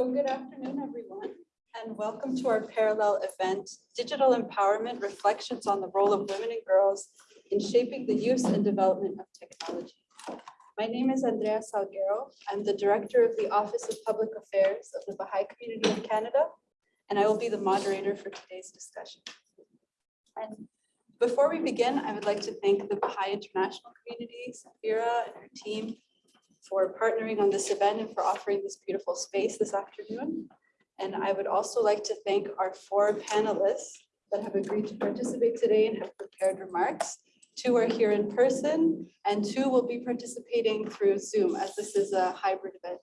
So good afternoon, everyone, and welcome to our parallel event, Digital Empowerment Reflections on the Role of Women and Girls in Shaping the Use and Development of Technology. My name is Andrea Salguero. I'm the Director of the Office of Public Affairs of the Baha'i Community of Canada, and I will be the moderator for today's discussion. And before we begin, I would like to thank the Baha'i International Community, Saphira and her team for partnering on this event and for offering this beautiful space this afternoon. And I would also like to thank our four panelists that have agreed to participate today and have prepared remarks. Two are here in person and two will be participating through Zoom as this is a hybrid event.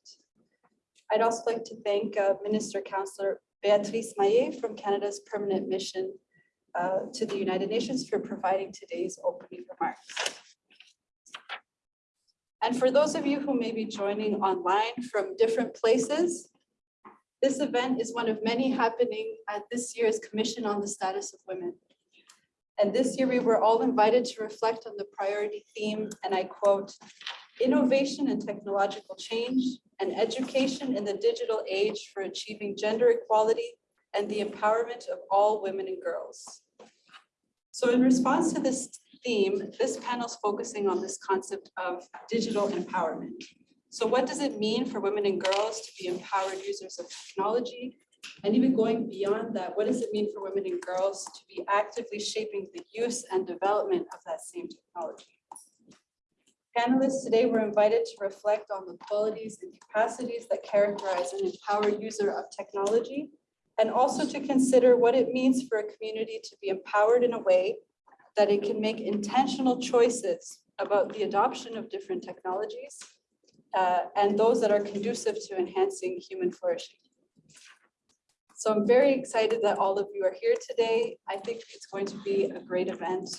I'd also like to thank uh, Minister Councillor Beatrice Maillet from Canada's permanent mission uh, to the United Nations for providing today's opening remarks. And for those of you who may be joining online from different places, this event is one of many happening at this year's Commission on the Status of Women. And this year we were all invited to reflect on the priority theme, and I quote, innovation and technological change and education in the digital age for achieving gender equality and the empowerment of all women and girls. So in response to this theme, this panel is focusing on this concept of digital empowerment. So what does it mean for women and girls to be empowered users of technology? And even going beyond that, what does it mean for women and girls to be actively shaping the use and development of that same technology? Panelists today were invited to reflect on the qualities and capacities that characterize an empowered user of technology, and also to consider what it means for a community to be empowered in a way that it can make intentional choices about the adoption of different technologies uh, and those that are conducive to enhancing human flourishing. So I'm very excited that all of you are here today. I think it's going to be a great event.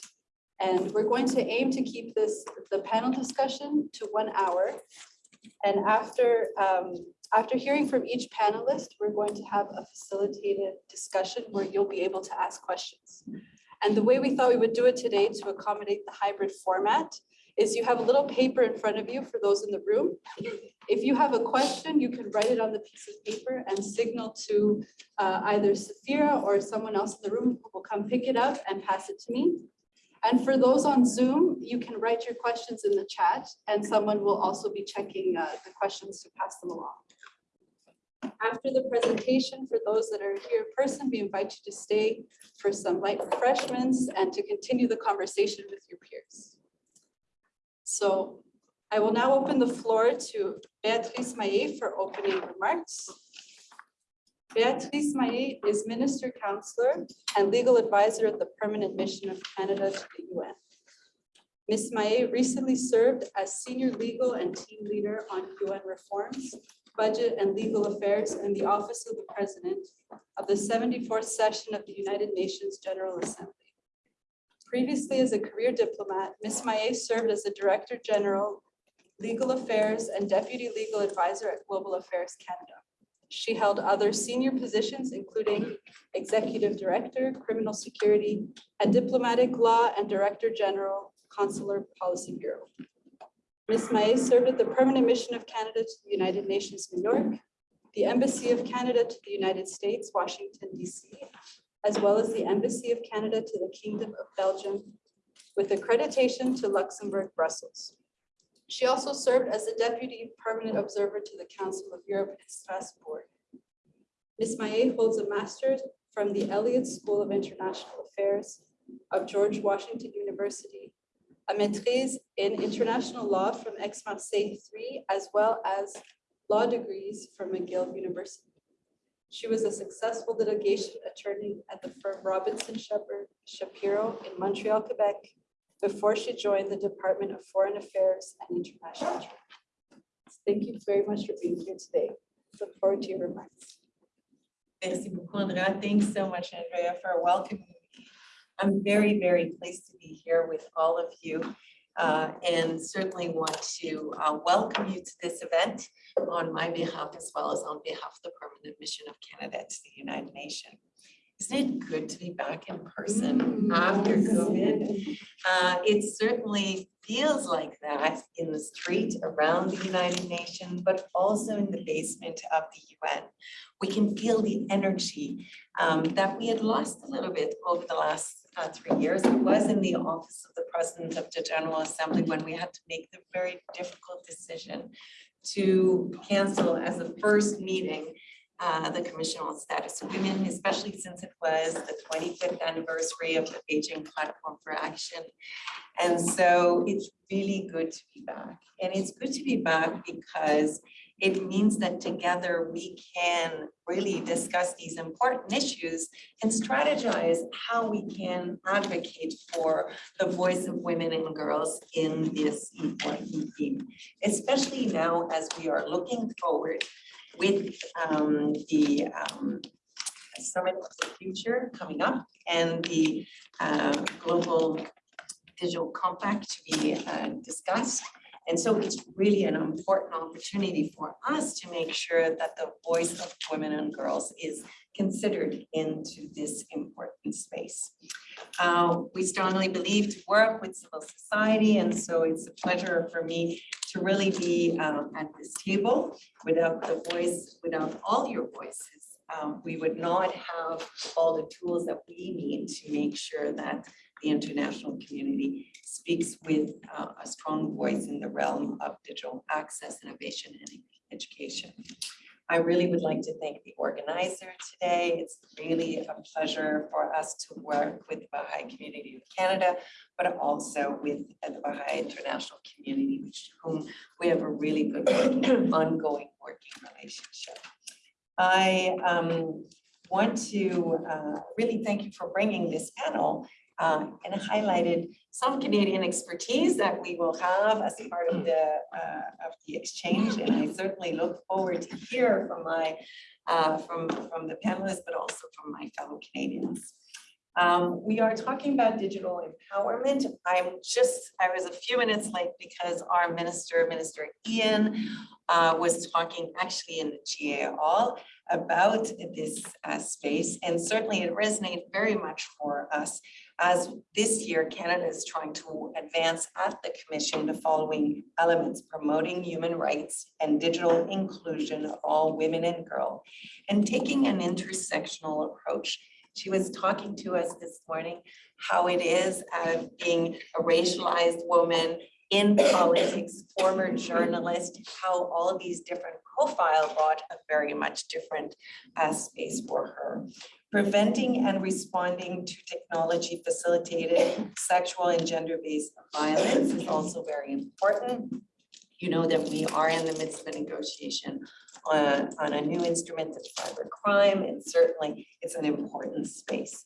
And we're going to aim to keep this, the panel discussion to one hour. And after, um, after hearing from each panelist, we're going to have a facilitated discussion where you'll be able to ask questions. And the way we thought we would do it today to accommodate the hybrid format is you have a little paper in front of you for those in the room. If you have a question, you can write it on the piece of paper and signal to uh, either Saphira or someone else in the room who will come pick it up and pass it to me. And for those on Zoom, you can write your questions in the chat and someone will also be checking uh, the questions to pass them along. After the presentation, for those that are here in person, we invite you to stay for some light refreshments and to continue the conversation with your peers. So I will now open the floor to Beatrice Maillet for opening remarks. Beatrice Maillet is Minister Counselor and Legal Advisor at the Permanent Mission of Canada to the UN. Ms. Maillet recently served as Senior Legal and Team Leader on UN reforms Budget and Legal Affairs in the Office of the President of the 74th session of the United Nations General Assembly. Previously as a career diplomat, Ms. Maillet served as the Director General, Legal Affairs and Deputy Legal Advisor at Global Affairs Canada. She held other senior positions, including Executive Director, Criminal Security, and Diplomatic Law and Director General, Consular Policy Bureau. Ms. Maillet served at the Permanent Mission of Canada to the United Nations, New York, the Embassy of Canada to the United States, Washington, DC, as well as the Embassy of Canada to the Kingdom of Belgium, with accreditation to Luxembourg, Brussels. She also served as the Deputy Permanent Observer to the Council of Europe in Strasbourg. Ms. Maillet holds a master's from the Elliott School of International Affairs of George Washington University a maîtrise in international law from Aix-Marseille 3, as well as law degrees from McGill University. She was a successful litigation attorney at the firm Robinson Sheppard Shapiro in Montreal, Quebec, before she joined the Department of Foreign Affairs and International Trade. Thank you very much for being here today. Look forward to your remarks. Merci beaucoup, Andrea. Thanks so much, Andrea, for welcoming. I'm very, very pleased to be here with all of you uh, and certainly want to uh, welcome you to this event on my behalf as well as on behalf of the Permanent Mission of Canada to the United Nations. Isn't it good to be back in person after COVID? Uh, it certainly feels like that in the street around the United Nations, but also in the basement of the UN. We can feel the energy um, that we had lost a little bit over the last uh, three years. I was in the office of the President of the General Assembly when we had to make the very difficult decision to cancel as a first meeting uh, the Commission on Status of Women, especially since it was the twenty-fifth anniversary of the Beijing Platform for Action. And so it's really good to be back. And it's good to be back because it means that together we can really discuss these important issues and strategize how we can advocate for the voice of women and girls in this important theme. Especially now as we are looking forward with um, the um, Summit of the Future coming up and the uh, Global Digital Compact to be uh, discussed. And so it's really an important opportunity for us to make sure that the voice of women and girls is considered into this important space. Uh, we strongly believe to work with civil society, and so it's a pleasure for me to really be um, at this table. Without the voice, without all your voices, um, we would not have all the tools that we need to make sure that the international community speaks with uh, a strong voice in the realm of digital access, innovation, and education. I really would like to thank the organizer today. It's really a pleasure for us to work with the Baha'i community of Canada, but also with the Baha'i international community, which whom we have a really good working- ongoing working relationship. I um, want to uh, really thank you for bringing this panel uh, and highlighted some Canadian expertise that we will have as part of the, uh, of the exchange. And I certainly look forward to hear from my, uh, from, from the panelists, but also from my fellow Canadians. Um, we are talking about digital empowerment. I'm just, I was a few minutes late because our minister, Minister Ien, uh, was talking actually in the GA Hall about this uh, space. And certainly it resonated very much for us as this year, Canada is trying to advance at the commission the following elements, promoting human rights and digital inclusion of all women and girls, and taking an intersectional approach. She was talking to us this morning how it is uh, being a racialized woman in politics, former journalist, how all these different profile brought a very much different uh, space for her preventing and responding to technology facilitated sexual and gender-based violence is also very important. You know that we are in the midst of a negotiation on, on a new instrument of cybercrime, and certainly it's an important space.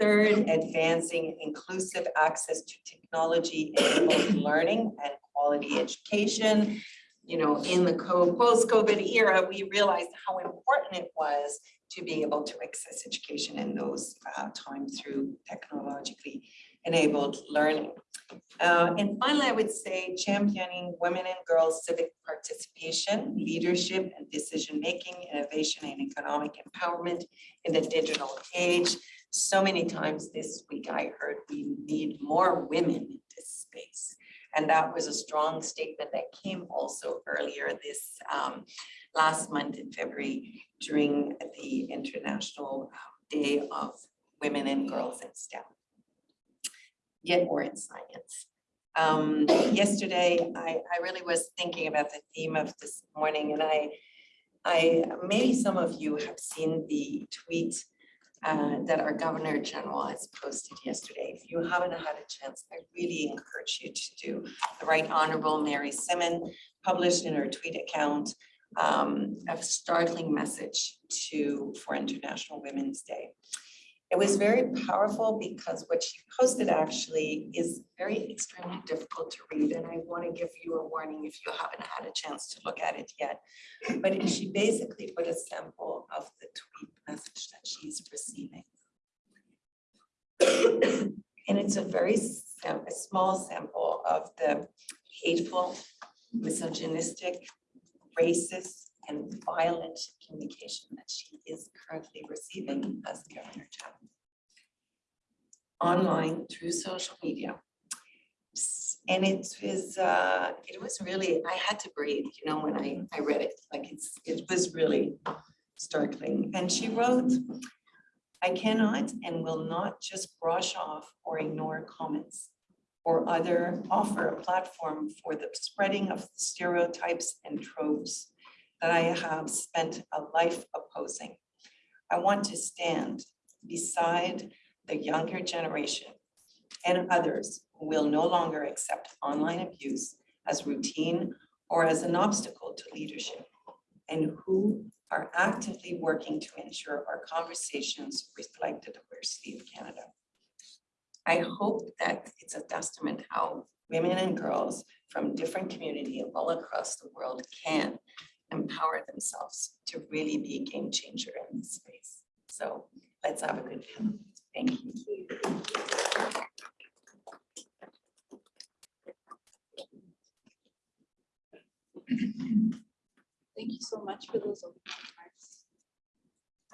Third, advancing inclusive access to technology enabled learning and quality education. You know, in the co- post-COVID era, we realized how important it was to be able to access education in those uh, times through technologically enabled learning. Uh, and finally, I would say championing women and girls civic participation, leadership and decision-making, innovation and economic empowerment in the digital age. So many times this week I heard we need more women in this space. And that was a strong statement that came also earlier this um, last month in February during the International Day of Women and Girls in STEM. Yet more in science. Um, yesterday, I, I really was thinking about the theme of this morning and I, I, maybe some of you have seen the tweet uh, that our Governor General has posted yesterday. If you haven't had a chance, I really encourage you to do. The Right Honorable Mary Simon published in her tweet account um, a startling message to for International Women's Day. It was very powerful because what she posted actually is very extremely difficult to read. And I want to give you a warning if you haven't had a chance to look at it yet. But she basically put a sample of the tweet message that she's receiving. And it's a very a small sample of the hateful, misogynistic, racist, and violent communication that she is currently receiving as Governor General. Online through social media. And it was, uh, it was really, I had to breathe, you know, when I, I read it, like it's, it was really startling. And she wrote, I cannot and will not just brush off or ignore comments or other offer a platform for the spreading of stereotypes and tropes that I have spent a life opposing. I want to stand beside the younger generation and others who will no longer accept online abuse as routine or as an obstacle to leadership and who are actively working to ensure our conversations reflect the diversity of Canada. I hope that it's a testament how women and girls from different communities all across the world can empower themselves to really be a game changer in this space. So let's have a good panel. Thank you. Thank you so much for those remarks.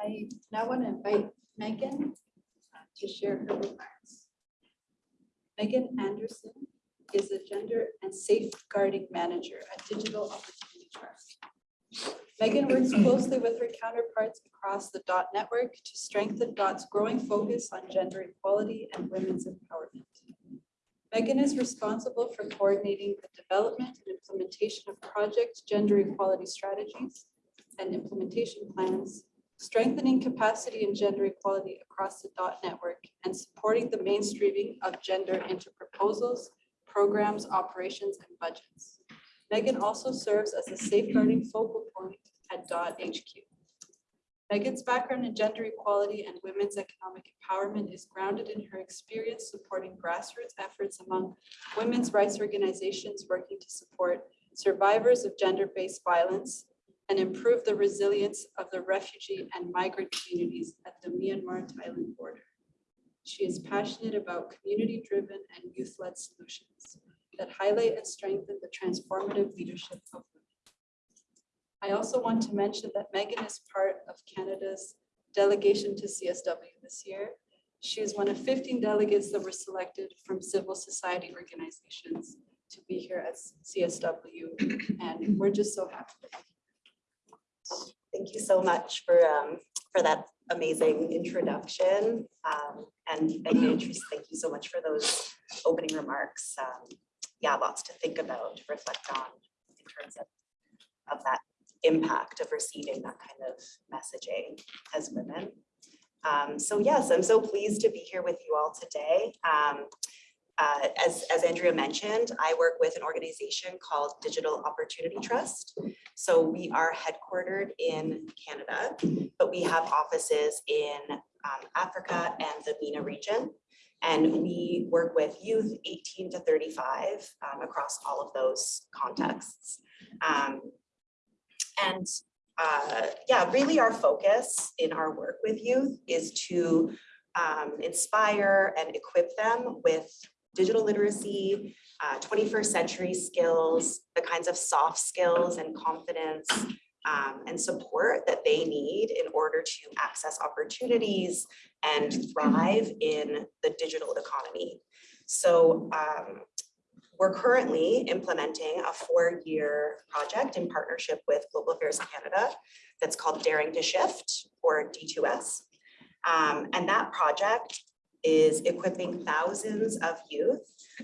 I now want to invite Megan uh, to share her remarks. Megan Anderson is a gender and safeguarding manager at Digital Opportunity Trust. Megan works closely with her counterparts across the DOT network to strengthen DOT's growing focus on gender equality and women's empowerment. Megan is responsible for coordinating the development and implementation of project gender equality strategies and implementation plans, strengthening capacity and gender equality across the DOT network, and supporting the mainstreaming of gender into proposals, programs, operations, and budgets. Megan also serves as a safeguarding focal point at DOT HQ. Megan's background in gender equality and women's economic empowerment is grounded in her experience supporting grassroots efforts among women's rights organizations working to support survivors of gender-based violence and improve the resilience of the refugee and migrant communities at the Myanmar-Thailand border. She is passionate about community-driven and youth-led solutions that highlight and strengthen the transformative leadership of women. I also want to mention that Megan is part of Canada's delegation to CSW this year. She is one of 15 delegates that were selected from civil society organizations to be here at CSW, and we're just so happy. Thank you so much for, um, for that amazing introduction. Um, and and Beatrice, thank you so much for those opening remarks. Um, yeah, lots to think about, to reflect on in terms of, of that impact of receiving that kind of messaging as women. Um, so yes, I'm so pleased to be here with you all today. Um, uh, as, as Andrea mentioned, I work with an organization called Digital Opportunity Trust. So we are headquartered in Canada, but we have offices in um, Africa and the MENA region. And we work with youth 18 to 35 um, across all of those contexts. Um, and uh, yeah, really our focus in our work with youth is to um, inspire and equip them with digital literacy, uh, 21st century skills, the kinds of soft skills and confidence um, and support that they need in order to access opportunities and thrive in the digital economy. So um, we're currently implementing a four-year project in partnership with Global Affairs Canada that's called Daring to Shift or D2S. Um, and that project is equipping thousands of youth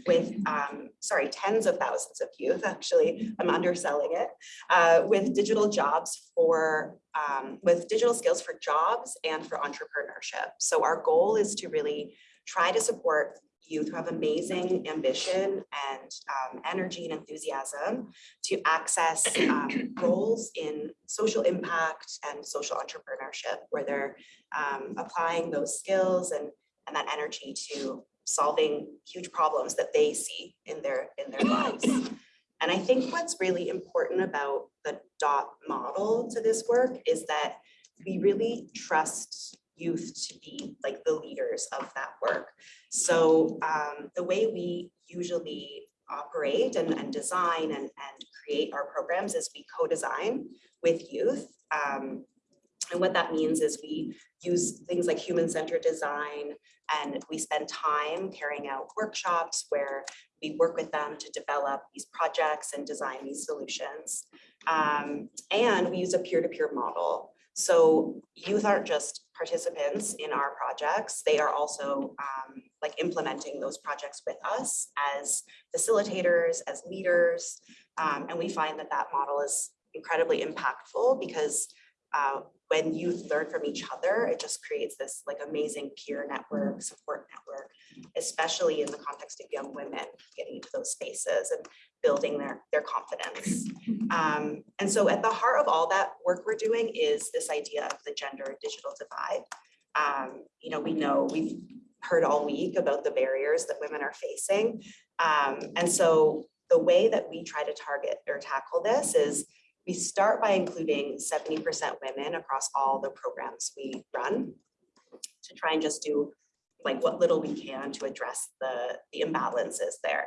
with, um, sorry, tens of thousands of youth, actually, I'm underselling it, uh, with digital jobs for, um, with digital skills for jobs and for entrepreneurship. So our goal is to really try to support youth who have amazing ambition and um, energy and enthusiasm to access um, roles in social impact and social entrepreneurship where they're um, applying those skills and, and that energy to solving huge problems that they see in their in their lives. And I think what's really important about the DOT model to this work is that we really trust youth to be like the leaders of that work. So um, the way we usually operate and, and design and, and create our programs is we co-design with youth. Um, And what that means is we use things like human-centered design and we spend time carrying out workshops where we work with them to develop these projects and design these solutions. Um, and we use a peer-to-peer model. So youth aren't just participants in our projects, they are also um, like implementing those projects with us as facilitators, as leaders. Um, and we find that that model is incredibly impactful because uh, when youth learn from each other, it just creates this like amazing peer network, support network, especially in the context of young women getting into those spaces and building their, their confidence. Um, and so at the heart of all that work we're doing is this idea of the gender digital divide. Um, you know, we know we've heard all week about the barriers that women are facing. Um, and so the way that we try to target or tackle this is we start by including 70% women across all the programs we run to try and just do like what little we can to address the, the imbalances there.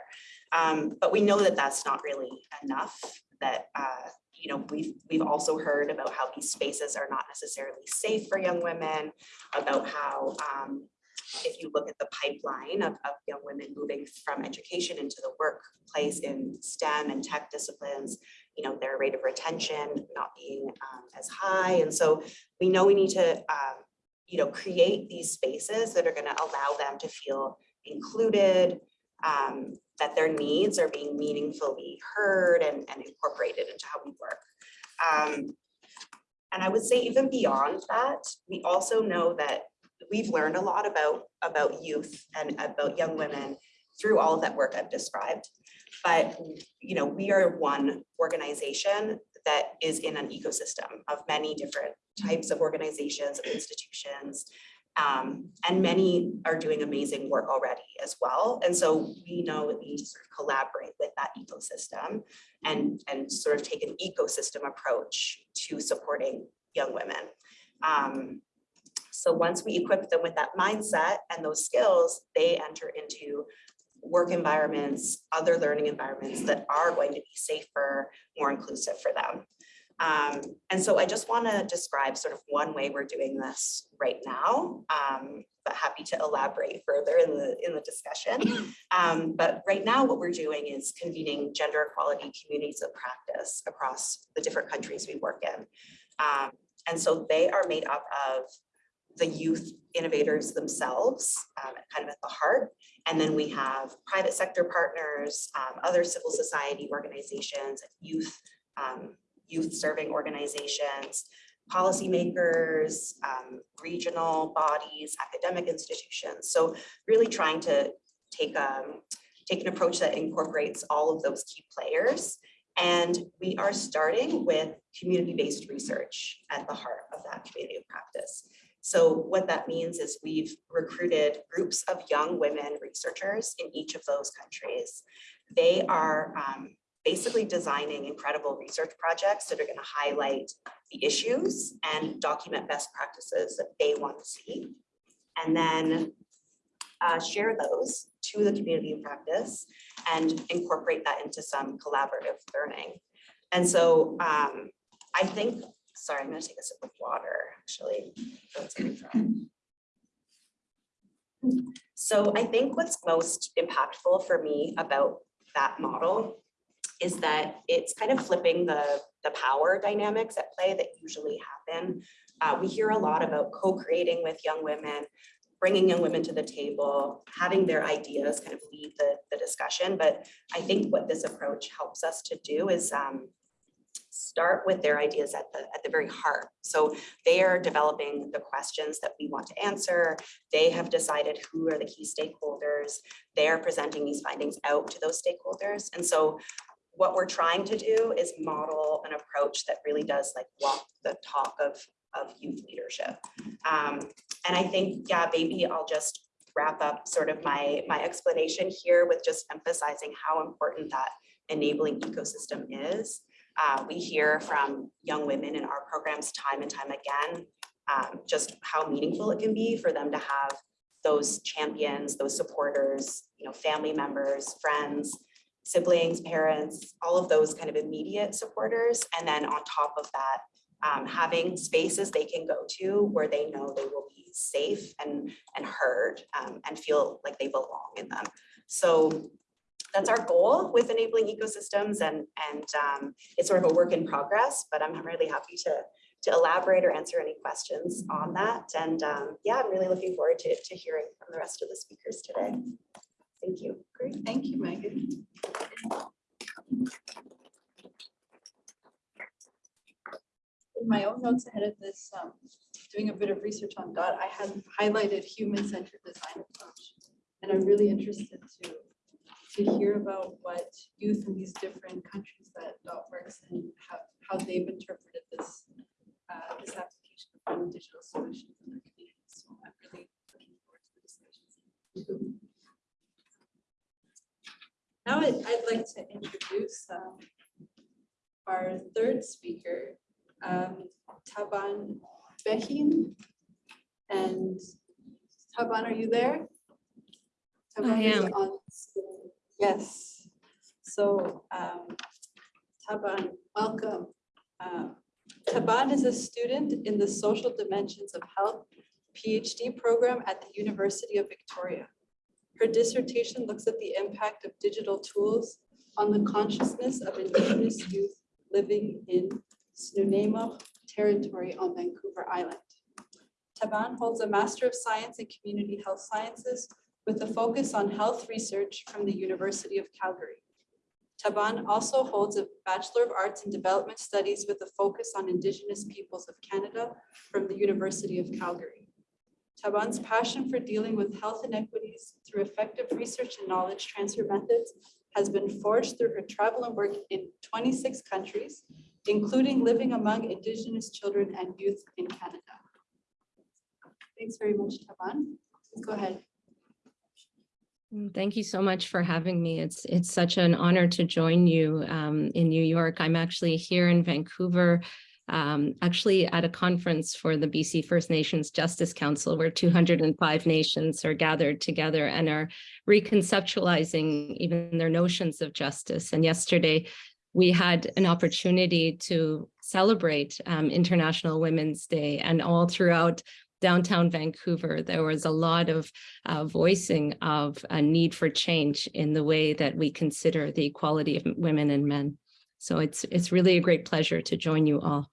Um, but we know that that's not really enough, that, uh, you know, we've, we've also heard about how these spaces are not necessarily safe for young women, about how um, if you look at the pipeline of, of young women moving from education into the workplace in STEM and tech disciplines, you know, their rate of retention not being um, as high. And so we know we need to, um, you know, create these spaces that are going to allow them to feel included, um, that their needs are being meaningfully heard and, and incorporated into how we work. Um, and I would say even beyond that, we also know that we've learned a lot about, about youth and about young women through all of that work I've described. But, you know, we are one organization that is in an ecosystem of many different types of organizations and institutions. Um, and many are doing amazing work already as well. And so we know we need to sort of collaborate with that ecosystem and, and sort of take an ecosystem approach to supporting young women. Um, so once we equip them with that mindset and those skills, they enter into work environments, other learning environments that are going to be safer, more inclusive for them. Um, and so I just want to describe sort of one way we're doing this right now, um, but happy to elaborate further in the in the discussion. Um, but right now what we're doing is convening gender equality communities of practice across the different countries we work in. Um, and so they are made up of the youth innovators themselves, um, kind of at the heart. And then we have private sector partners, um, other civil society organizations, youth, um, youth serving organizations, policymakers, um, regional bodies, academic institutions. So really trying to take, um, take an approach that incorporates all of those key players. And we are starting with community-based research at the heart of that community of practice. So what that means is we've recruited groups of young women researchers in each of those countries. They are um, basically designing incredible research projects that are going to highlight the issues and document best practices that they want to see. And then uh, share those to the community of practice and incorporate that into some collaborative learning. And so um, I think Sorry, I'm gonna take a sip of water, actually. That's coming from. So I think what's most impactful for me about that model is that it's kind of flipping the, the power dynamics at play that usually happen. Uh, we hear a lot about co-creating with young women, bringing young women to the table, having their ideas kind of lead the, the discussion. But I think what this approach helps us to do is um, start with their ideas at the, at the very heart. So they are developing the questions that we want to answer. They have decided who are the key stakeholders. They are presenting these findings out to those stakeholders. And so what we're trying to do is model an approach that really does like walk the talk of, of youth leadership. Um, and I think, yeah, maybe I'll just wrap up sort of my, my explanation here with just emphasizing how important that enabling ecosystem is. Uh, we hear from young women in our programs time and time again, um, just how meaningful it can be for them to have those champions, those supporters, you know, family members, friends, siblings, parents, all of those kind of immediate supporters. And then on top of that, um, having spaces they can go to where they know they will be safe and, and heard um, and feel like they belong in them. So that's our goal with enabling ecosystems and, and um, it's sort of a work in progress, but I'm really happy to, to elaborate or answer any questions on that. And um, yeah, I'm really looking forward to, to hearing from the rest of the speakers today. Thank you. Great, thank you, Megan. In my own notes ahead of this, um, doing a bit of research on DOT, I had highlighted human-centered design approach. And I'm really interested to, to hear about what youth in these different countries that DOT works and how, how they've interpreted this, uh, this application of finding digital solutions in their communities. So I'm really looking forward to the discussions. Now I'd, I'd like to introduce um, our third speaker, um, Taban Behin. And Taban, are you there? Taban is am. on. Yes. So um, Taban, welcome. Um, Taban is a student in the Social Dimensions of Health PhD program at the University of Victoria. Her dissertation looks at the impact of digital tools on the consciousness of Indigenous youth living in Snuneymuxw territory on Vancouver Island. Taban holds a Master of Science in Community Health Sciences with a focus on health research from the University of Calgary. Taban also holds a Bachelor of Arts in Development Studies with a focus on Indigenous peoples of Canada from the University of Calgary. Taban's passion for dealing with health inequities through effective research and knowledge transfer methods has been forged through her travel and work in 26 countries, including living among Indigenous children and youth in Canada. Thanks very much, Taban. Go ahead. Mm, Thank you so much for having me. It's it's such an honor to join you um, in New York. I'm actually here in Vancouver, um, actually at a conference for the BC First Nations Justice Council, where 205 nations are gathered together and are reconceptualizing even their notions of justice. And yesterday, we had an opportunity to celebrate um, International Women's Day and all throughout downtown Vancouver, there was a lot of uh, voicing of a need for change in the way that we consider the equality of women and men. So it's it's really a great pleasure to join you all.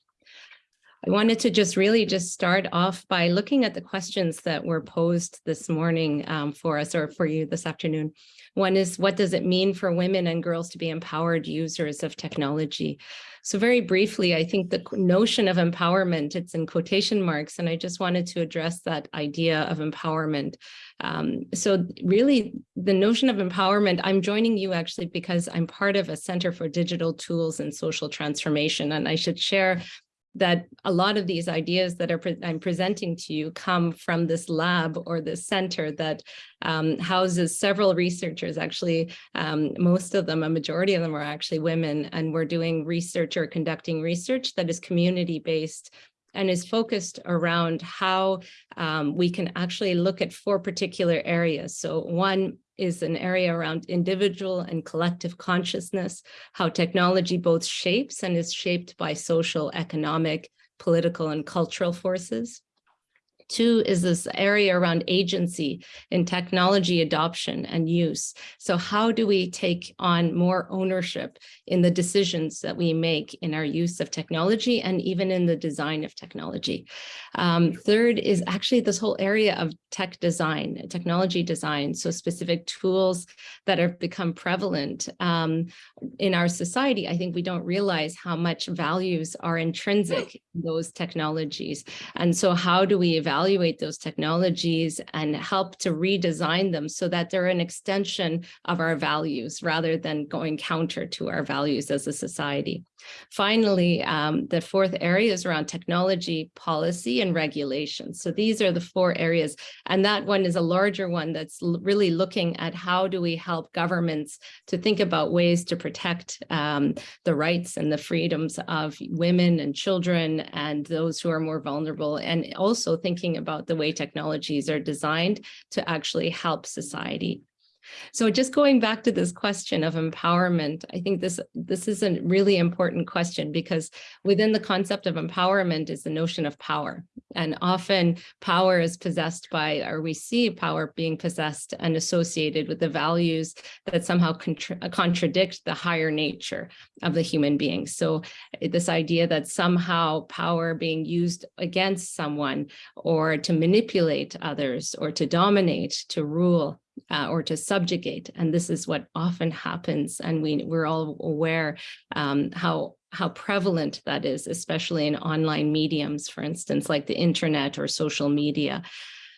I wanted to just really just start off by looking at the questions that were posed this morning um, for us or for you this afternoon. One is, what does it mean for women and girls to be empowered users of technology? So very briefly, I think the notion of empowerment, it's in quotation marks, and I just wanted to address that idea of empowerment. Um, so really, the notion of empowerment, I'm joining you actually because I'm part of a Center for Digital Tools and Social Transformation, and I should share that a lot of these ideas that pre I'm presenting to you come from this lab or this center that um, houses several researchers. Actually, um, most of them, a majority of them are actually women, and we're doing research or conducting research that is community-based and is focused around how um, we can actually look at four particular areas. So one is an area around individual and collective consciousness, how technology both shapes and is shaped by social, economic, political, and cultural forces. Two is this area around agency in technology adoption and use. So how do we take on more ownership in the decisions that we make in our use of technology and even in the design of technology? Um, third is actually this whole area of tech design, technology design, so specific tools that have become prevalent um, in our society. I think we don't realize how much values are intrinsic in those technologies. And so how do we evaluate those technologies and help to redesign them so that they're an extension of our values rather than going counter to our values as a society. Finally, um, the fourth area is around technology, policy, and regulation. So these are the four areas. And that one is a larger one that's really looking at how do we help governments to think about ways to protect um, the rights and the freedoms of women and children and those who are more vulnerable, and also thinking about the way technologies are designed to actually help society. So just going back to this question of empowerment, I think this this is a really important question because within the concept of empowerment is the notion of power. And often power is possessed by, or we see power being possessed and associated with the values that somehow contra contradict the higher nature of the human being. So this idea that somehow power being used against someone or to manipulate others or to dominate, to rule, uh, or to subjugate. And this is what often happens. And we, we're all aware um, how how prevalent that is, especially in online mediums, for instance, like the internet or social media.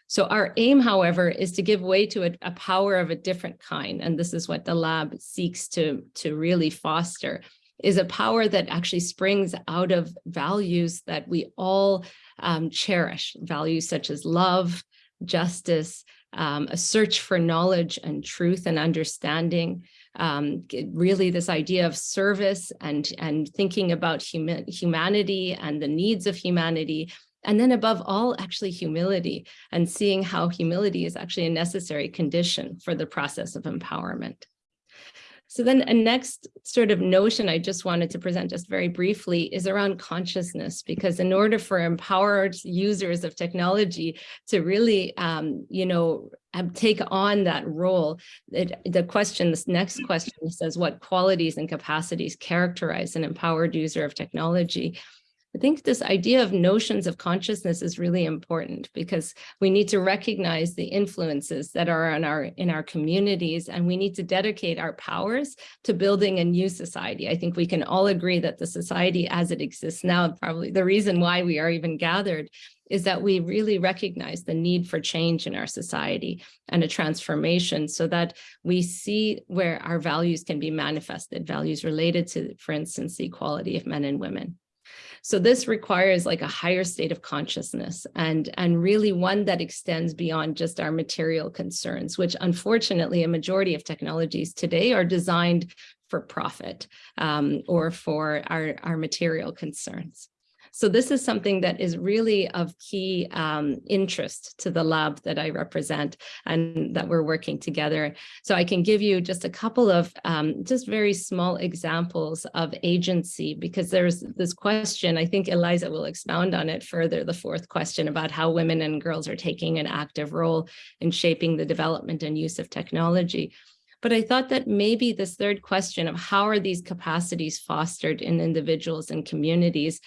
So our aim, however, is to give way to a, a power of a different kind. And this is what the lab seeks to, to really foster is a power that actually springs out of values that we all um, cherish, values such as love, justice, um, a search for knowledge and truth and understanding, um, really this idea of service and, and thinking about huma humanity and the needs of humanity. And then above all, actually humility and seeing how humility is actually a necessary condition for the process of empowerment. So then a next sort of notion I just wanted to present just very briefly is around consciousness, because in order for empowered users of technology to really, um, you know, take on that role, it, the question, this next question says, what qualities and capacities characterize an empowered user of technology? I think this idea of notions of consciousness is really important because we need to recognize the influences that are in our in our communities and we need to dedicate our powers to building a new society. I think we can all agree that the society as it exists now, probably the reason why we are even gathered is that we really recognize the need for change in our society and a transformation so that we see where our values can be manifested, values related to, for instance, the equality of men and women. So this requires like a higher state of consciousness and, and really one that extends beyond just our material concerns, which unfortunately a majority of technologies today are designed for profit um, or for our, our material concerns. So this is something that is really of key um, interest to the lab that I represent and that we're working together. So I can give you just a couple of um, just very small examples of agency because there's this question, I think Eliza will expound on it further, the fourth question about how women and girls are taking an active role in shaping the development and use of technology. But I thought that maybe this third question of how are these capacities fostered in individuals and communities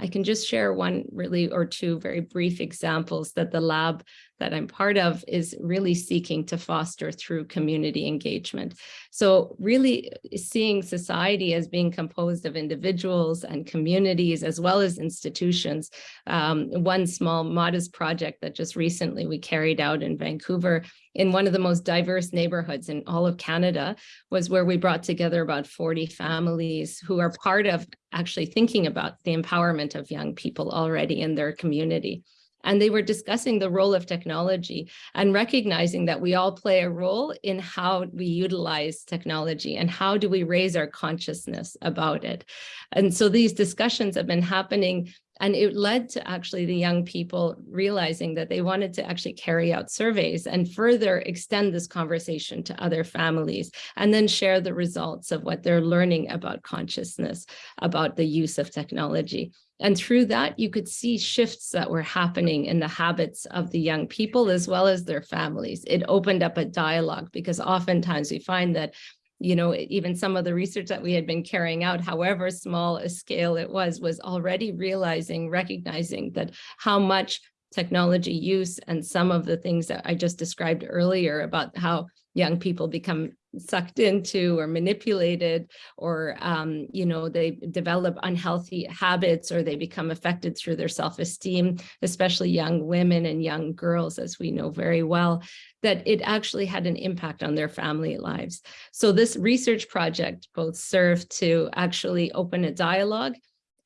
I can just share one really or two very brief examples that the lab that I'm part of is really seeking to foster through community engagement. So really seeing society as being composed of individuals and communities as well as institutions. Um, one small modest project that just recently we carried out in Vancouver in one of the most diverse neighborhoods in all of Canada was where we brought together about 40 families who are part of actually thinking about the empowerment of young people already in their community. And they were discussing the role of technology and recognizing that we all play a role in how we utilize technology and how do we raise our consciousness about it. And so these discussions have been happening and it led to actually the young people realizing that they wanted to actually carry out surveys and further extend this conversation to other families and then share the results of what they're learning about consciousness, about the use of technology. And through that, you could see shifts that were happening in the habits of the young people as well as their families. It opened up a dialogue because oftentimes we find that you know, even some of the research that we had been carrying out, however small a scale it was, was already realizing, recognizing that how much technology use and some of the things that I just described earlier about how young people become sucked into or manipulated or um, you know they develop unhealthy habits or they become affected through their self-esteem especially young women and young girls as we know very well that it actually had an impact on their family lives. So this research project both served to actually open a dialogue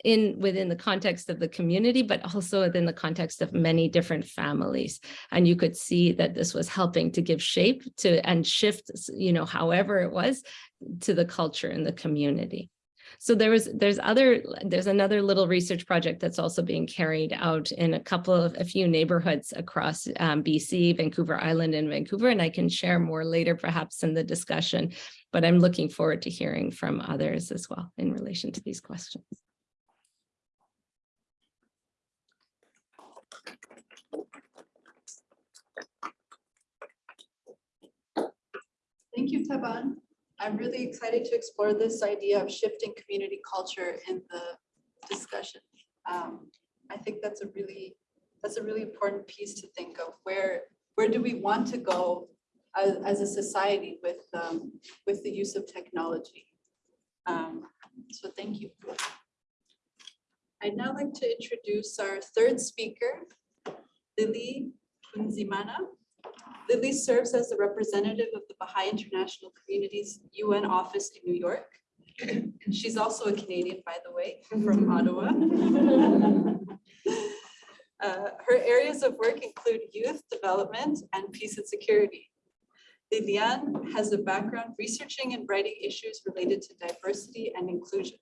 in within the context of the community, but also within the context of many different families. And you could see that this was helping to give shape to and shift, you know, however it was to the culture in the community. So there was, there's other, there's another little research project that's also being carried out in a couple of, a few neighborhoods across um, BC, Vancouver Island and Vancouver, and I can share more later perhaps in the discussion, but I'm looking forward to hearing from others as well in relation to these questions. Thank you, Taban. I'm really excited to explore this idea of shifting community culture in the discussion. Um, I think that's a really, that's a really important piece to think of. Where, where do we want to go as, as a society with, um, with the use of technology? Um, So thank you. I'd now like to introduce our third speaker, Lily Kunzimana. Lily serves as the representative of the Baha'i International Community's UN office in New York. And she's also a Canadian, by the way, from Ottawa. Uh, Her areas of work include youth development and peace and security. Liliane has a background researching and writing issues related to diversity and inclusion.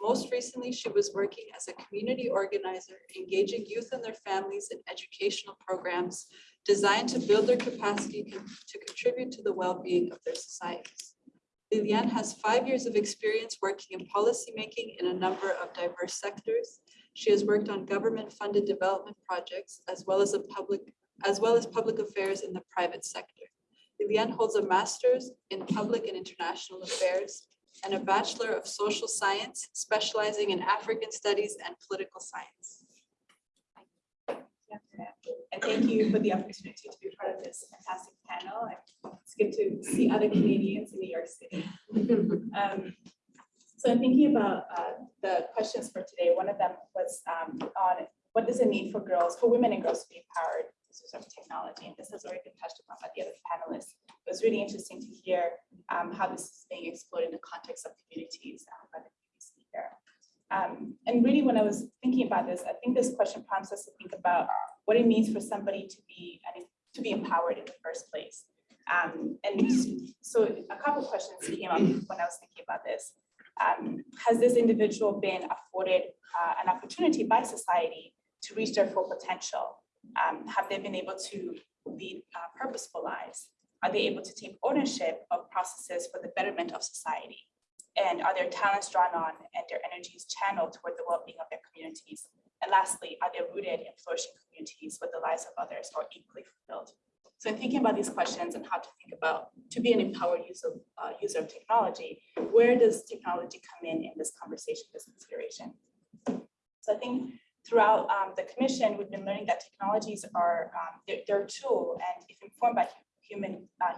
Most recently, she was working as a community organizer, engaging youth and their families in educational programs designed to build their capacity to contribute to the well-being of their societies. Liliane has five years of experience working in policymaking in a number of diverse sectors. She has worked on government-funded development projects as well as public, as well as public affairs in the private sector. Liliane holds a master's in public and international affairs and a bachelor of social science, specializing in African studies and political science. And thank you for the opportunity to be part of this fantastic panel. It's good to see other Canadians in New York City. Um, So in thinking about uh, the questions for today, one of them was um, on what does it mean for girls, for women and girls to be empowered sort of technology? And this has already been touched upon by the other panelists. It was really interesting to hear um, how this is being explored in the context of communities uh, by the previous speaker. Um, And really, when I was thinking about this, I think this question prompts us to think about what it means for somebody to be, to be empowered in the first place. Um, and so a couple questions came up when I was thinking about this. Um, has this individual been afforded uh, an opportunity by society to reach their full potential? Um, have they been able to lead uh, purposeful lives? Are they able to take ownership of processes for the betterment of society? And are their talents drawn on and their energies channeled toward the well-being of their communities? And lastly, are they rooted in flourishing communities where the lives of others are equally fulfilled? So in thinking about these questions and how to think about, to be an empowered user, uh, user of technology, where does technology come in in this conversation, this consideration? So I think throughout um, the commission, we've been learning that technologies are, um, they're a tool and if informed by human, uh,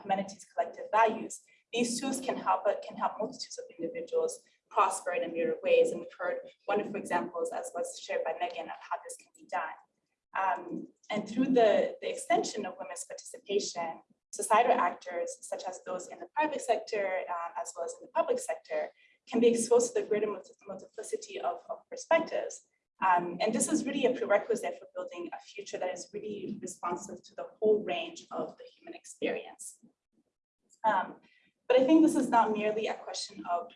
collective values, these tools can help, uh, can help multitudes of individuals prosper in a myriad of ways. And we've heard wonderful examples as was shared by Megan of how this can be done. Um, and through the, the extension of women's participation, societal actors such as those in the private sector uh, as well as in the public sector can be exposed to the greater multiplicity of, of perspectives. Um, and this is really a prerequisite for building a future that is really responsive to the whole range of the human experience. Um, but I think this is not merely a question of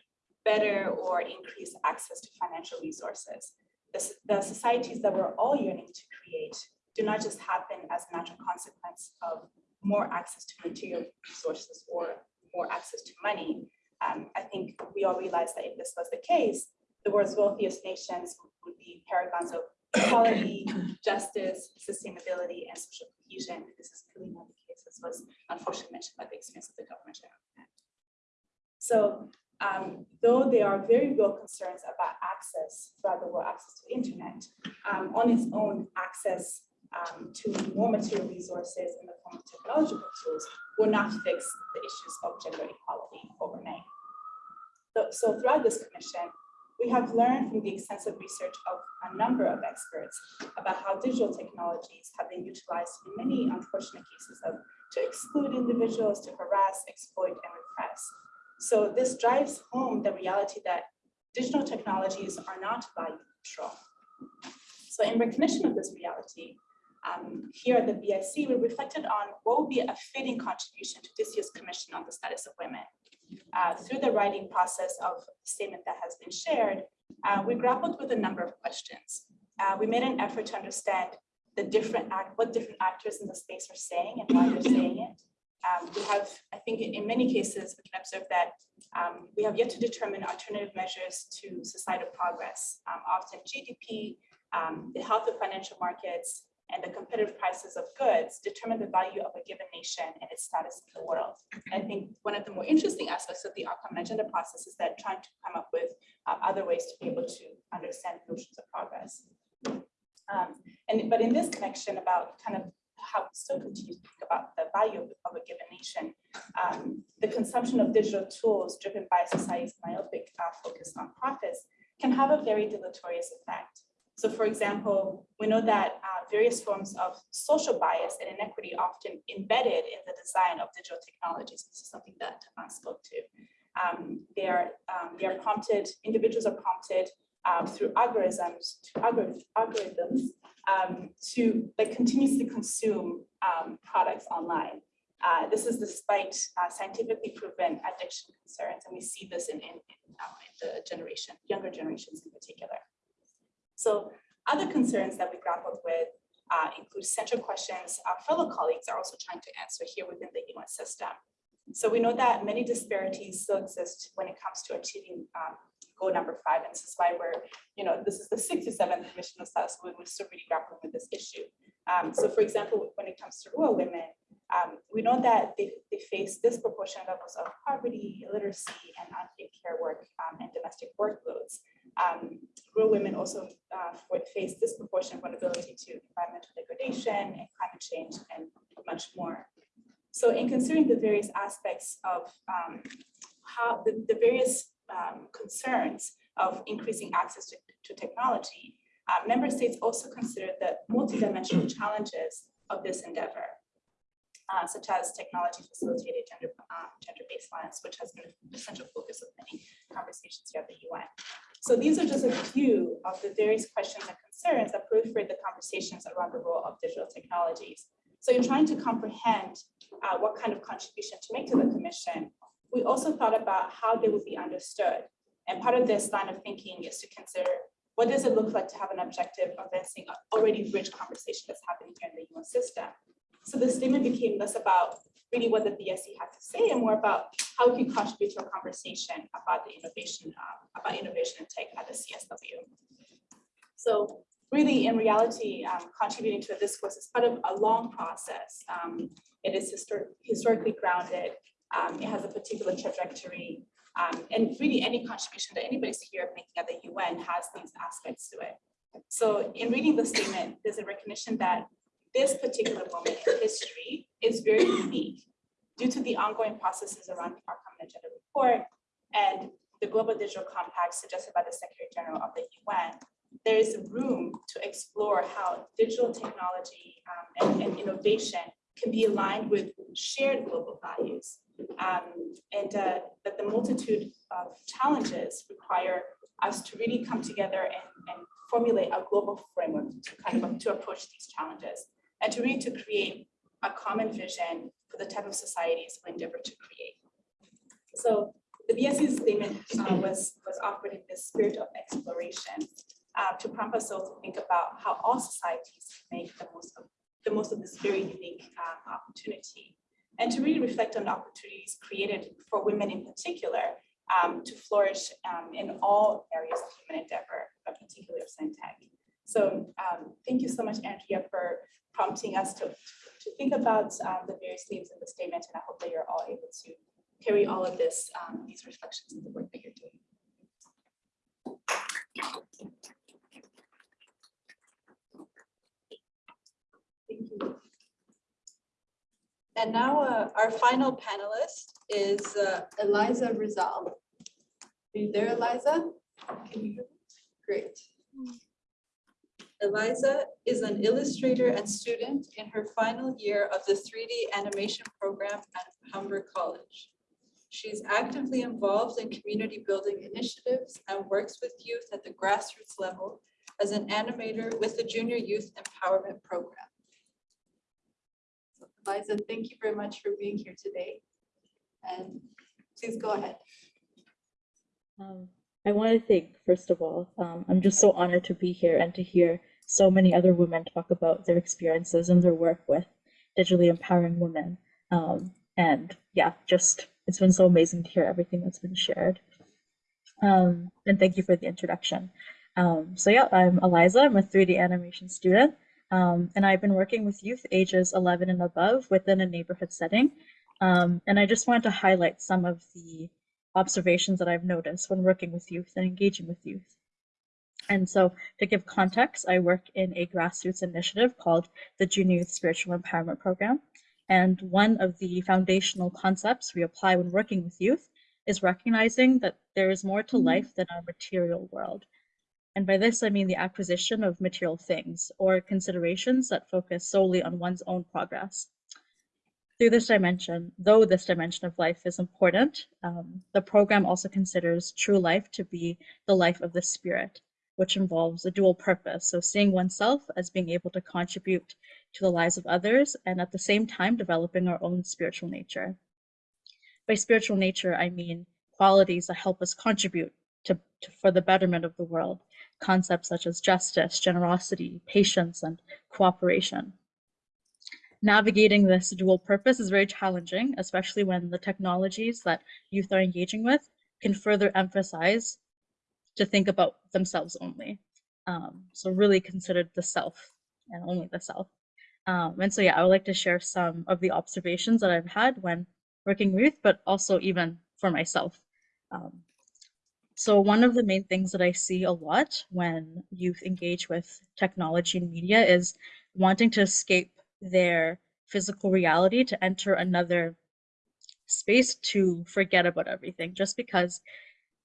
better or increased access to financial resources. The, the societies that we're all yearning to create do not just happen as a natural consequence of more access to material resources or more access to money. Um, I think we all realize that if this was the case, the world's wealthiest nations would be paragons of equality, justice, sustainability, and social cohesion. This is clearly not the case, as was unfortunately mentioned by the experience of the government. So um, though there are very real concerns about access throughout the world, access to internet, um, on its own, access um, to more material resources in the form of technological tools will not fix the issues of gender equality overnight. So- So throughout this commission, we have learned from the extensive research of a number of experts about how digital technologies have been utilized in many unfortunate cases of to exclude individuals, to harass, exploit, and repress. So this drives home the reality that digital technologies are not value neutral. So in recognition of this reality, um, here at the BIC, we reflected on what would be a fitting contribution to this year's Commission on the Status of Women. Uh, through the writing process of the statement that has been shared, uh, we grappled with a number of questions. Uh, We made an effort to understand the different act, what different actors in the space are saying and why they're saying it. Um, We have, I think in many cases, we can observe that um, we have yet to determine alternative measures to societal progress. Um, Often GDP, um, the health of financial markets, and the competitive prices of goods determine the value of a given nation and its status in the world. And I think one of the more interesting aspects of the outcome agenda process is that trying to come up with uh, other ways to be able to understand notions of progress. Um, And, but in this connection about kind of how we still continue to think about the value of of a given nation, um, the consumption of digital tools driven by society's myopic uh, focus on profits can have a very deleterious effect. So for example, we know that uh, various forms of social bias and inequity often embedded in the design of digital technologies. This is something that I spoke to. Um, They are, um, they are prompted, individuals are prompted uh, through algorithms, to algor- algorithms um, to like continuously consume um, products online. Uh, This is despite uh, scientifically proven addiction concerns, and we see this in, in, in, uh, in the generation, younger generations in particular. So other concerns that we grappled with uh, include central questions our fellow colleagues are also trying to answer here within the UN system. So we know that many disparities still exist when it comes to achieving um, goal number five, and this is why we're, you know, this is the 67th Commission of Status we're still really grappling with this issue. Um, So for example, when it comes to rural women, um, we know that they, they face disproportionate levels of poverty, illiteracy, and unpaid care work um, and domestic workloads. Um, rural women also uh, face disproportionate vulnerability to environmental degradation and climate change and much more. So in considering the various aspects of um, how the, the various um, concerns of increasing access to, to technology, uh, member states also consider the multidimensional challenges of this endeavor, uh, such as technology facilitated gender, gender-based violence, which has been a central focus of many conversations here at the UN. So these are just a few of the various questions and concerns that proliferate the conversations around the role of digital technologies. So in trying to comprehend uh, what kind of contribution to make to the commission, we also thought about how they would be understood. And part of this line of thinking is to consider what does it look like to have an objective of advancing an already rich conversation that's happening here in the UN system. So the statement became less about really what the BIC had to say and more about how we can contribute to a conversation about the innovation, uh, about innovation and tech at the CSW. So really, in reality, um, contributing to a discourse is part of a long process. Um, It is histor- historically grounded. Um, It has a particular trajectory. um, And really, any contribution that anybody's here making at the UN has these aspects to it. So in reading the statement, there's a recognition that this particular moment in history is very unique due to the ongoing processes around our common agenda report and the Global Digital Compact suggested by the Secretary General of the UN, there is room to explore how digital technology um, and, and innovation can be aligned with shared global values. Um, and uh, that the multitude of challenges require us to really come together and, and formulate a global framework to kind of to approach these challenges and to really to create a common vision for the type of societies we endeavor to create. So the BIC's statement uh, was, was offered in this spirit of exploration uh, to prompt us all to think about how all societies make the most of the most of this very unique um, opportunity and to really reflect on the opportunities created for women in particular um, to flourish um, in all areas of human endeavor, but particularly of SciTech. So um, thank you so much, Andrea, for prompting us to, to think about um, the various themes in the statement, and I hope that you're all able to carry all of this, um, these reflections in the work that you're doing. Thank you. And now uh, our final panelist is uh, Eliza Rizal. Are you there, Eliza? Can you hear me? Great. Eliza is an illustrator and student in her final year of the 3D animation program at Humber College. She's actively involved in community building initiatives and works with youth at the grassroots level as an animator with the Junior Youth Empowerment Program. So, Eliza, thank you very much for being here today. And Please go ahead. Um, I want to thank, first of all, um, I'm just so honored to be here and to hear so many other women talk about their experiences and their work with digitally empowering women. Um, and yeah, just it's been so amazing to hear everything that's been shared. Um, and thank you for the introduction. Um, so yeah, I'm Eliza. I'm a 3D animation student, um, and I've been working with youth ages 11 and above within a neighborhood setting. Um, and I just wanted to highlight some of the observations that I've noticed when working with youth and engaging with youth. And so to give context, I work in a grassroots initiative called the Junior Youth Spiritual Empowerment Program. And one of the foundational concepts we apply when working with youth is recognizing that there is more to life than our material world. And by this, I mean the acquisition of material things or considerations that focus solely on one's own progress. Through this dimension, though this dimension of life is important, um, the program also considers true life to be the life of the spirit, which involves a dual purpose. So seeing oneself as being able to contribute to the lives of others and at the same time developing our own spiritual nature. By spiritual nature, I mean qualities that help us contribute to, to for the betterment of the world, concepts such as justice, generosity, patience, and cooperation. Navigating this dual purpose is very challenging, especially when the technologies that youth are engaging with can further emphasize to think about themselves only. Um, so really considered the self and only the self. Um, and so yeah, I would like to share some of the observations that I've had when working with but also even for myself. Um, so one of the main things that I see a lot when youth engage with technology and media is wanting to escape their physical reality to enter another space to forget about everything just because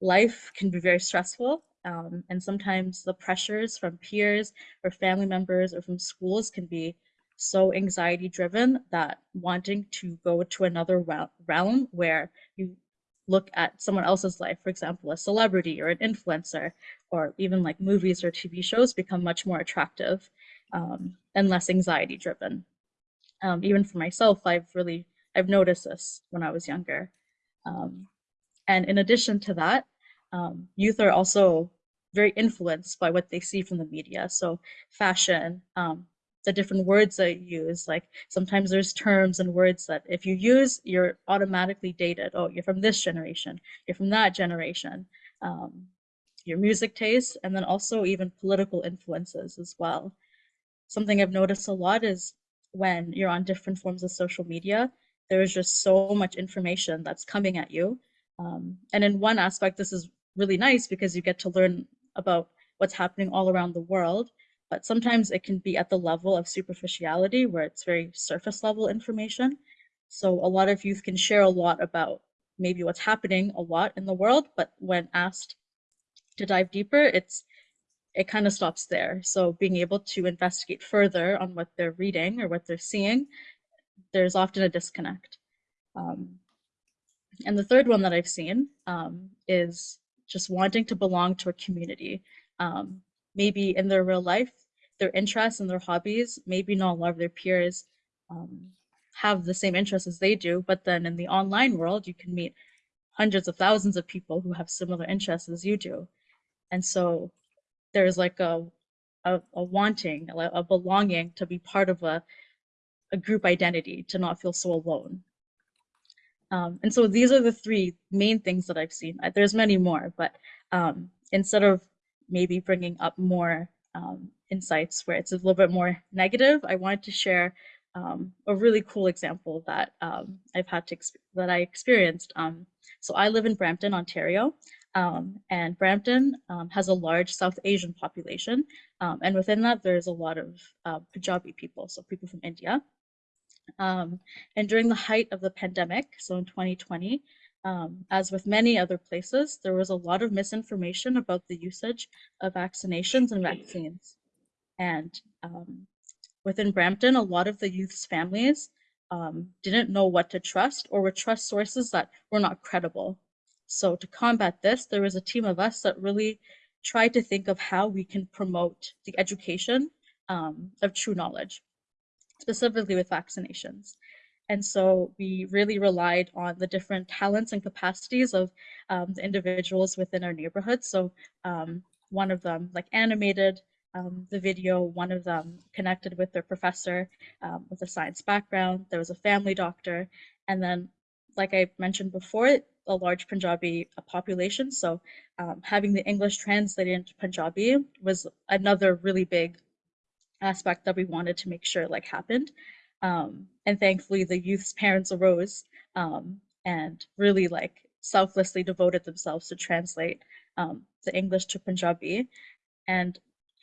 life can be very stressful um, and sometimes the pressures from peers or family members or from schools can be so anxiety driven that wanting to go to another realm where you look at someone else's life, for example, a celebrity or an influencer, or even like movies or TV shows become much more attractive um, and less anxiety driven. Um, even for myself, I've really, I've noticed this when I was younger. Um, and in addition to that, um, youth are also very influenced by what they see from the media. So fashion, um, the different words that you use, like sometimes there's terms and words that if you use, you're automatically dated. Oh, you're from this generation, you're from that generation. Um, your music taste, and then also even political influences as well. Something I've noticed a lot is when you're on different forms of social media, there is just so much information that's coming at you. Um, and in one aspect, this is really nice because you get to learn about what's happening all around the world, but sometimes it can be at the level of superficiality where it's very surface level information. So a lot of youth can share a lot about maybe what's happening a lot in the world, but when asked to dive deeper, it's it kind of stops there. So being able to investigate further on what they're reading or what they're seeing, there's often a disconnect. Um, and the third one that I've seen um, is just wanting to belong to a community. Um, maybe in their real life, their interests and their hobbies, maybe not a lot of their peers um, have the same interests as they do, but then in the online world, you can meet hundreds of thousands of people who have similar interests as you do. And so there's like a, a, a wanting, a, a belonging to be part of a, a group identity, to not feel so alone. Um, and so these are the three main things that I've seen. There's many more, but um, instead of maybe bringing up more um, insights where it's a little bit more negative, I wanted to share um, a really cool example that um, I've had to that I experienced. Um, so I live in Brampton, Ontario, and Brampton has a large South Asian population, and within that there's a lot of uh, Punjabi people, so people from India. Um, and during the height of the pandemic, so in 2020, um, as with many other places, there was a lot of misinformation about the usage of vaccinations and vaccines. And um, within Brampton, a lot of the youth's families um, didn't know what to trust or would trust sources that were not credible. So to combat this, there was a team of us that really tried to think of how we can promote the education um, of true knowledge specifically with vaccinations. And so we really relied on the different talents and capacities of um, the individuals within our neighborhood. So um, one of them like animated um, the video, one of them connected with their professor um, with a science background. There was a family doctor. And then, like I mentioned before, a large Punjabi uh, population. So um, having the English translated into Punjabi was another really big aspect that we wanted to make sure like happened. Um, and thankfully the youth's parents arose um, and really like selflessly devoted themselves to translate um, the English to Punjabi. And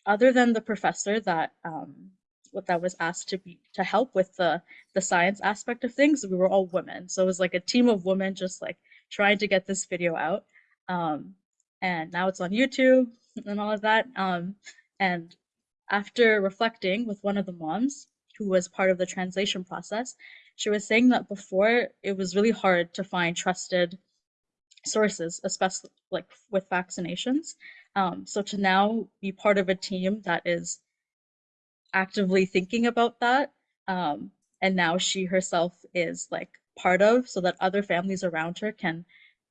other than the professor that um, what that was asked to be to help with the the science aspect of things, we were all women. So it was like a team of women just like trying to get this video out. Um, and now it's on YouTube and all of that. Um, and after reflecting with one of the moms who was part of the translation process, she was saying that before it was really hard to find trusted sources, especially like with vaccinations. Um, so to now be part of a team that is actively thinking about that, um, and now she herself is like part of, so that other families around her can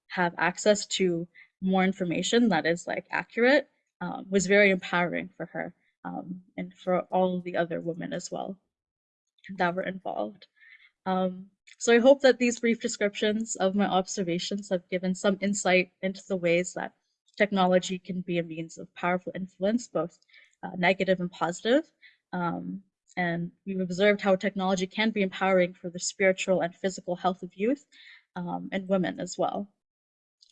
have access to more information that is like accurate, um, was very empowering for her um, and for all the other women as well that were involved. Um, so I hope that these brief descriptions of my observations have given some insight into the ways that technology can be a means of powerful influence, both uh, negative and positive. Um, and we've observed how technology can be empowering for the spiritual and physical health of youth um, and women as well.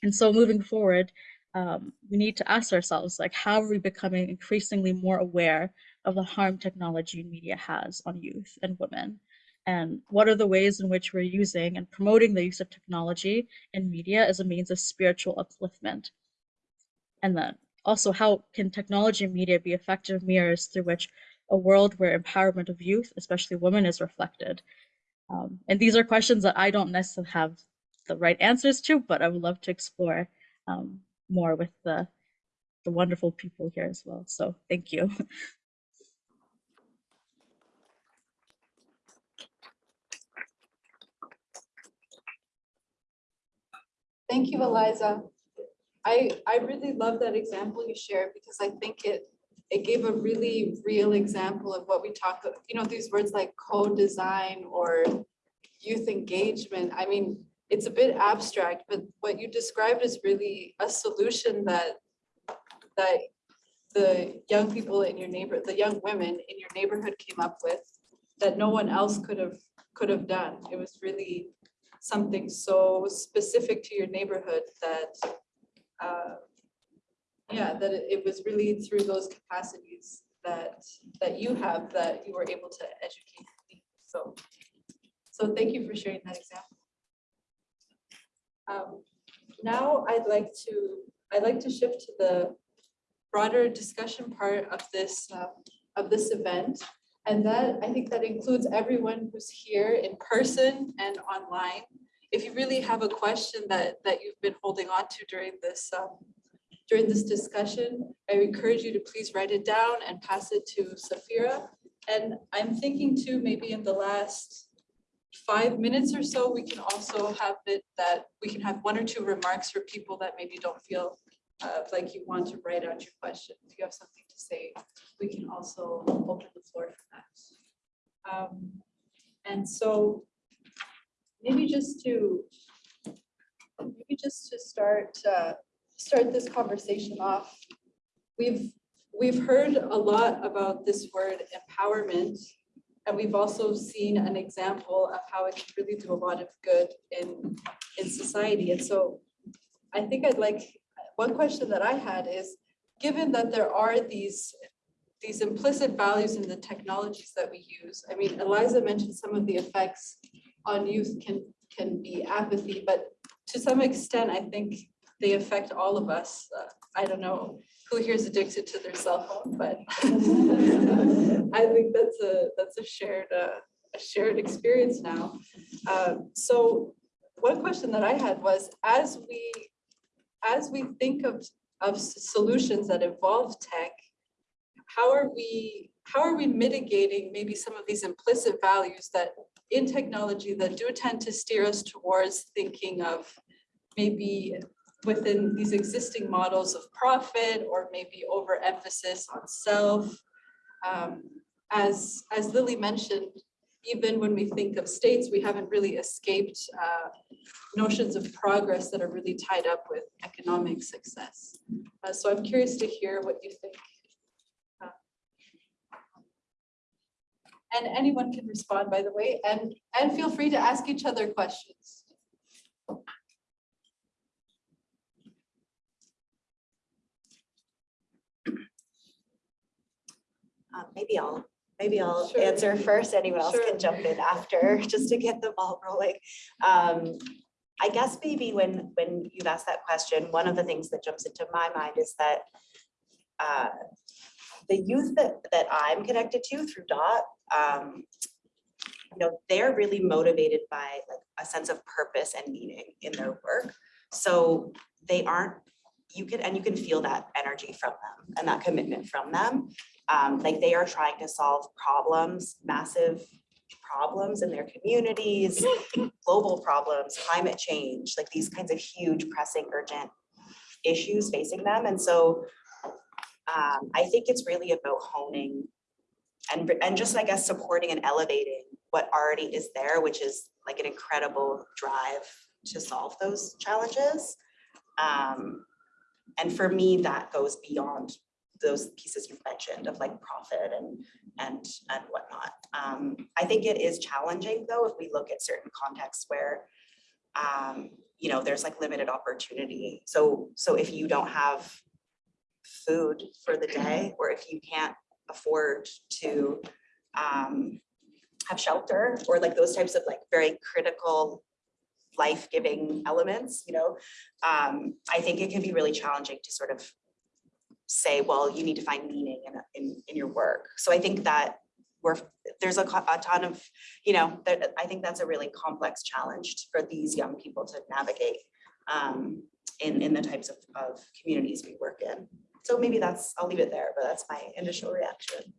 And so moving forward, um, we need to ask ourselves, like, how are we becoming increasingly more aware of the harm technology and media has on youth and women? And what are the ways in which we're using and promoting the use of technology and media as a means of spiritual upliftment? And then also, how can technology and media be effective mirrors through which a world where empowerment of youth, especially women, is reflected? Um, and these are questions that I don't necessarily have the right answers to, but I would love to explore um, more with the, the wonderful people here as well. So thank you. Thank you, Eliza. I, I really love that example you shared because I think it, it gave a really real example of what we talk, you know, these words like co-design or youth engagement. I mean, it's a bit abstract, but what you described is really a solution that, that the young people in your neighbor, the young women in your neighborhood came up with that no one else could have, could have done. It was really something so specific to your neighborhood that, uh, yeah, that it was really through those capacities that, that you have, that you were able to educate me. So, so thank you for sharing that example. Um, Now I'd like to, I'd like to shift to the broader discussion part of this, uh, of this event. And that, I think that includes everyone who's here in person and online. If you really have a question that, that you've been holding on to during this, um, during this discussion, I encourage you to please write it down and pass it to Saphira. And I'm thinking too, maybe in the last five minutes or so, we can also have it that we can have one or two remarks for people that maybe don't feel uh, like you want to write out your question. If you have something to say, we can also open the floor for that. Um, And so maybe just to, maybe just to start, uh, start this conversation off, we've, we've heard a lot about this word empowerment and we've also seen an example of how it can really do a lot of good in, in society. And so I think I'd like, one question that I had is, given that there are these, these implicit values in the technologies that we use, I mean, Eliza mentioned some of the effects on youth can, can be apathy, but to some extent, I think they affect all of us. Uh, I don't know who here is addicted to their cell phone, but I think that's a, that's a shared, uh, a shared experience now. Um, So one question that I had was, as we, as we think of, of solutions that involve tech, how are we, how are we mitigating maybe some of these implicit values that in technology that do tend to steer us towards thinking of maybe within these existing models of profit or maybe overemphasis on self. Um, As, as Lily mentioned, even when we think of states, we haven't really escaped uh, notions of progress that are really tied up with economic success. Uh, So I'm curious to hear what you think. Uh, And anyone can respond, by the way, and, and feel free to ask each other questions. Uh, Maybe I'll, maybe I'll Sure. answer first. Anyone else Sure. can jump in after, just to get the ball rolling. Um, I guess maybe when, when you've asked that question, one of the things that jumps into my mind is that uh, the youth that, that I'm connected to through DOT, um, you know, they're really motivated by like a sense of purpose and meaning in their work. So they aren't, you can, and you can feel that energy from them and that commitment from them. Um, like they are trying to solve problems, massive problems in their communities, global problems, climate change, like these kinds of huge pressing urgent issues facing them. And so um, I think it's really about honing and, and just, I guess, supporting and elevating what already is there, which is like an incredible drive to solve those challenges. Um, and for me, that goes beyond those pieces you've mentioned of like profit and, and, and whatnot. Um, I think it is challenging though, if we look at certain contexts where, um, you know, there's like limited opportunity. So, so if you don't have food for the day, or if you can't afford to, um, have shelter, or like those types of like very critical life-giving elements, you know, um, I think it can be really challenging to sort of say, well, you need to find meaning in, in, in your work. So I think that we're, there's a, a ton of, you know, that, I think that's a really complex challenge for these young people to navigate um, in, in the types of, of communities we work in. So maybe that's, I'll leave it there, but that's my initial reaction.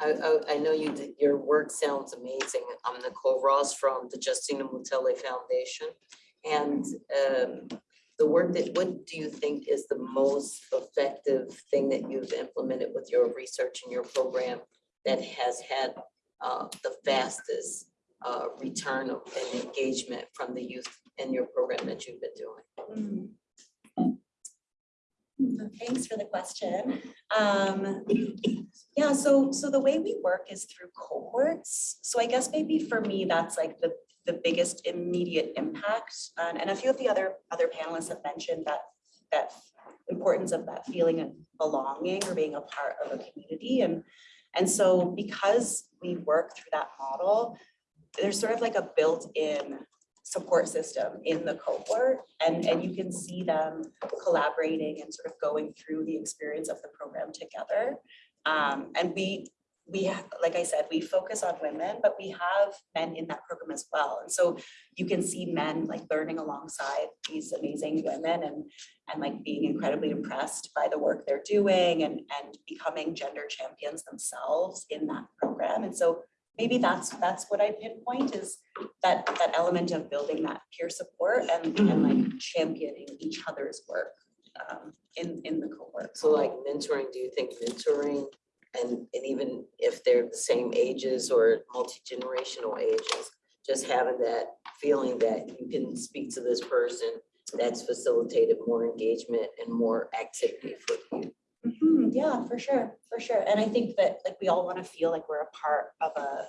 I, I, I know you, did- your work sounds amazing. I'm Nicole Ross from the Justina Mutale Foundation. And um, the work that, what do you think is the most effective thing that you've implemented with your research and your program that has had uh, the fastest uh, return of and engagement from the youth in your program that you've been doing? Thanks for the question. Um, yeah, so, so the way we work is through cohorts. So I guess maybe for me, that's like the, the biggest immediate impact. And, and a few of the other, other panelists have mentioned that, that importance of that feeling of belonging or being a part of a community. And, and so because we work through that model, there's sort of like a built-in support system in the cohort and, and you can see them collaborating and sort of going through the experience of the program together. Um, and we, we, ha- like I said, we focus on women, but we have men in that program as well. And so you can see men like learning alongside these amazing women and, and like being incredibly impressed by the work they're doing and, and becoming gender champions themselves in that program. And so maybe that's, that's what I pinpoint is that, that element of building that peer support and, and like championing each other's work um, in, in the cohort. So like mentoring, do you think mentoring and, and even if they're the same ages or multi-generational ages, just having that feeling that you can speak to this person, that's facilitated more engagement and more activity for you. Mhm, Yeah, for sure, for sure. And I think that like we all want to feel like we're a part of a,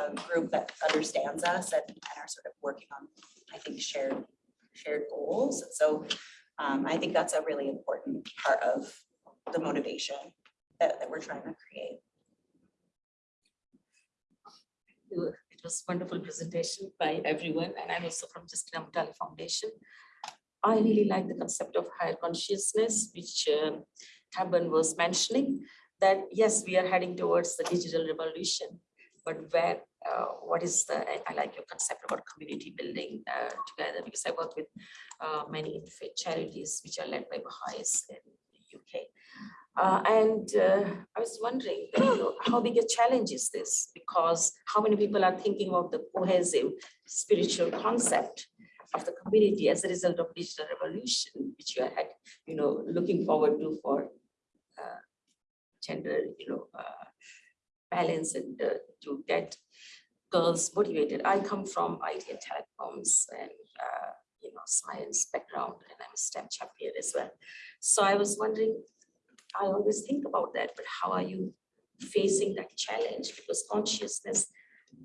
a group that understands us and, and are sort of working on, I think, shared, shared goals. And So um, I think that's a really important part of the motivation that, that we're trying to create. It was wonderful presentation by everyone, and I'm also from Justina Mutale Foundation. I really like the concept of higher consciousness, which um, Taban was mentioning, that yes, we are heading towards the digital revolution, but where uh, what is the, I- I like your concept about community building uh, together because I work with uh, many charities which are led by Baha'is in the UK. Uh, and uh, I was wondering, you know, how big a challenge is this? Because how many people are thinking of the cohesive spiritual concept of the community as a result of digital revolution, which you are, you know, looking forward to for uh, gender, you know, uh, balance and uh, to get girls motivated. I come from IT and telecoms and, uh, you know, science background, and I'm a STEM champion as well. So I was wondering, I always think about that, but how are you facing that challenge? Because consciousness,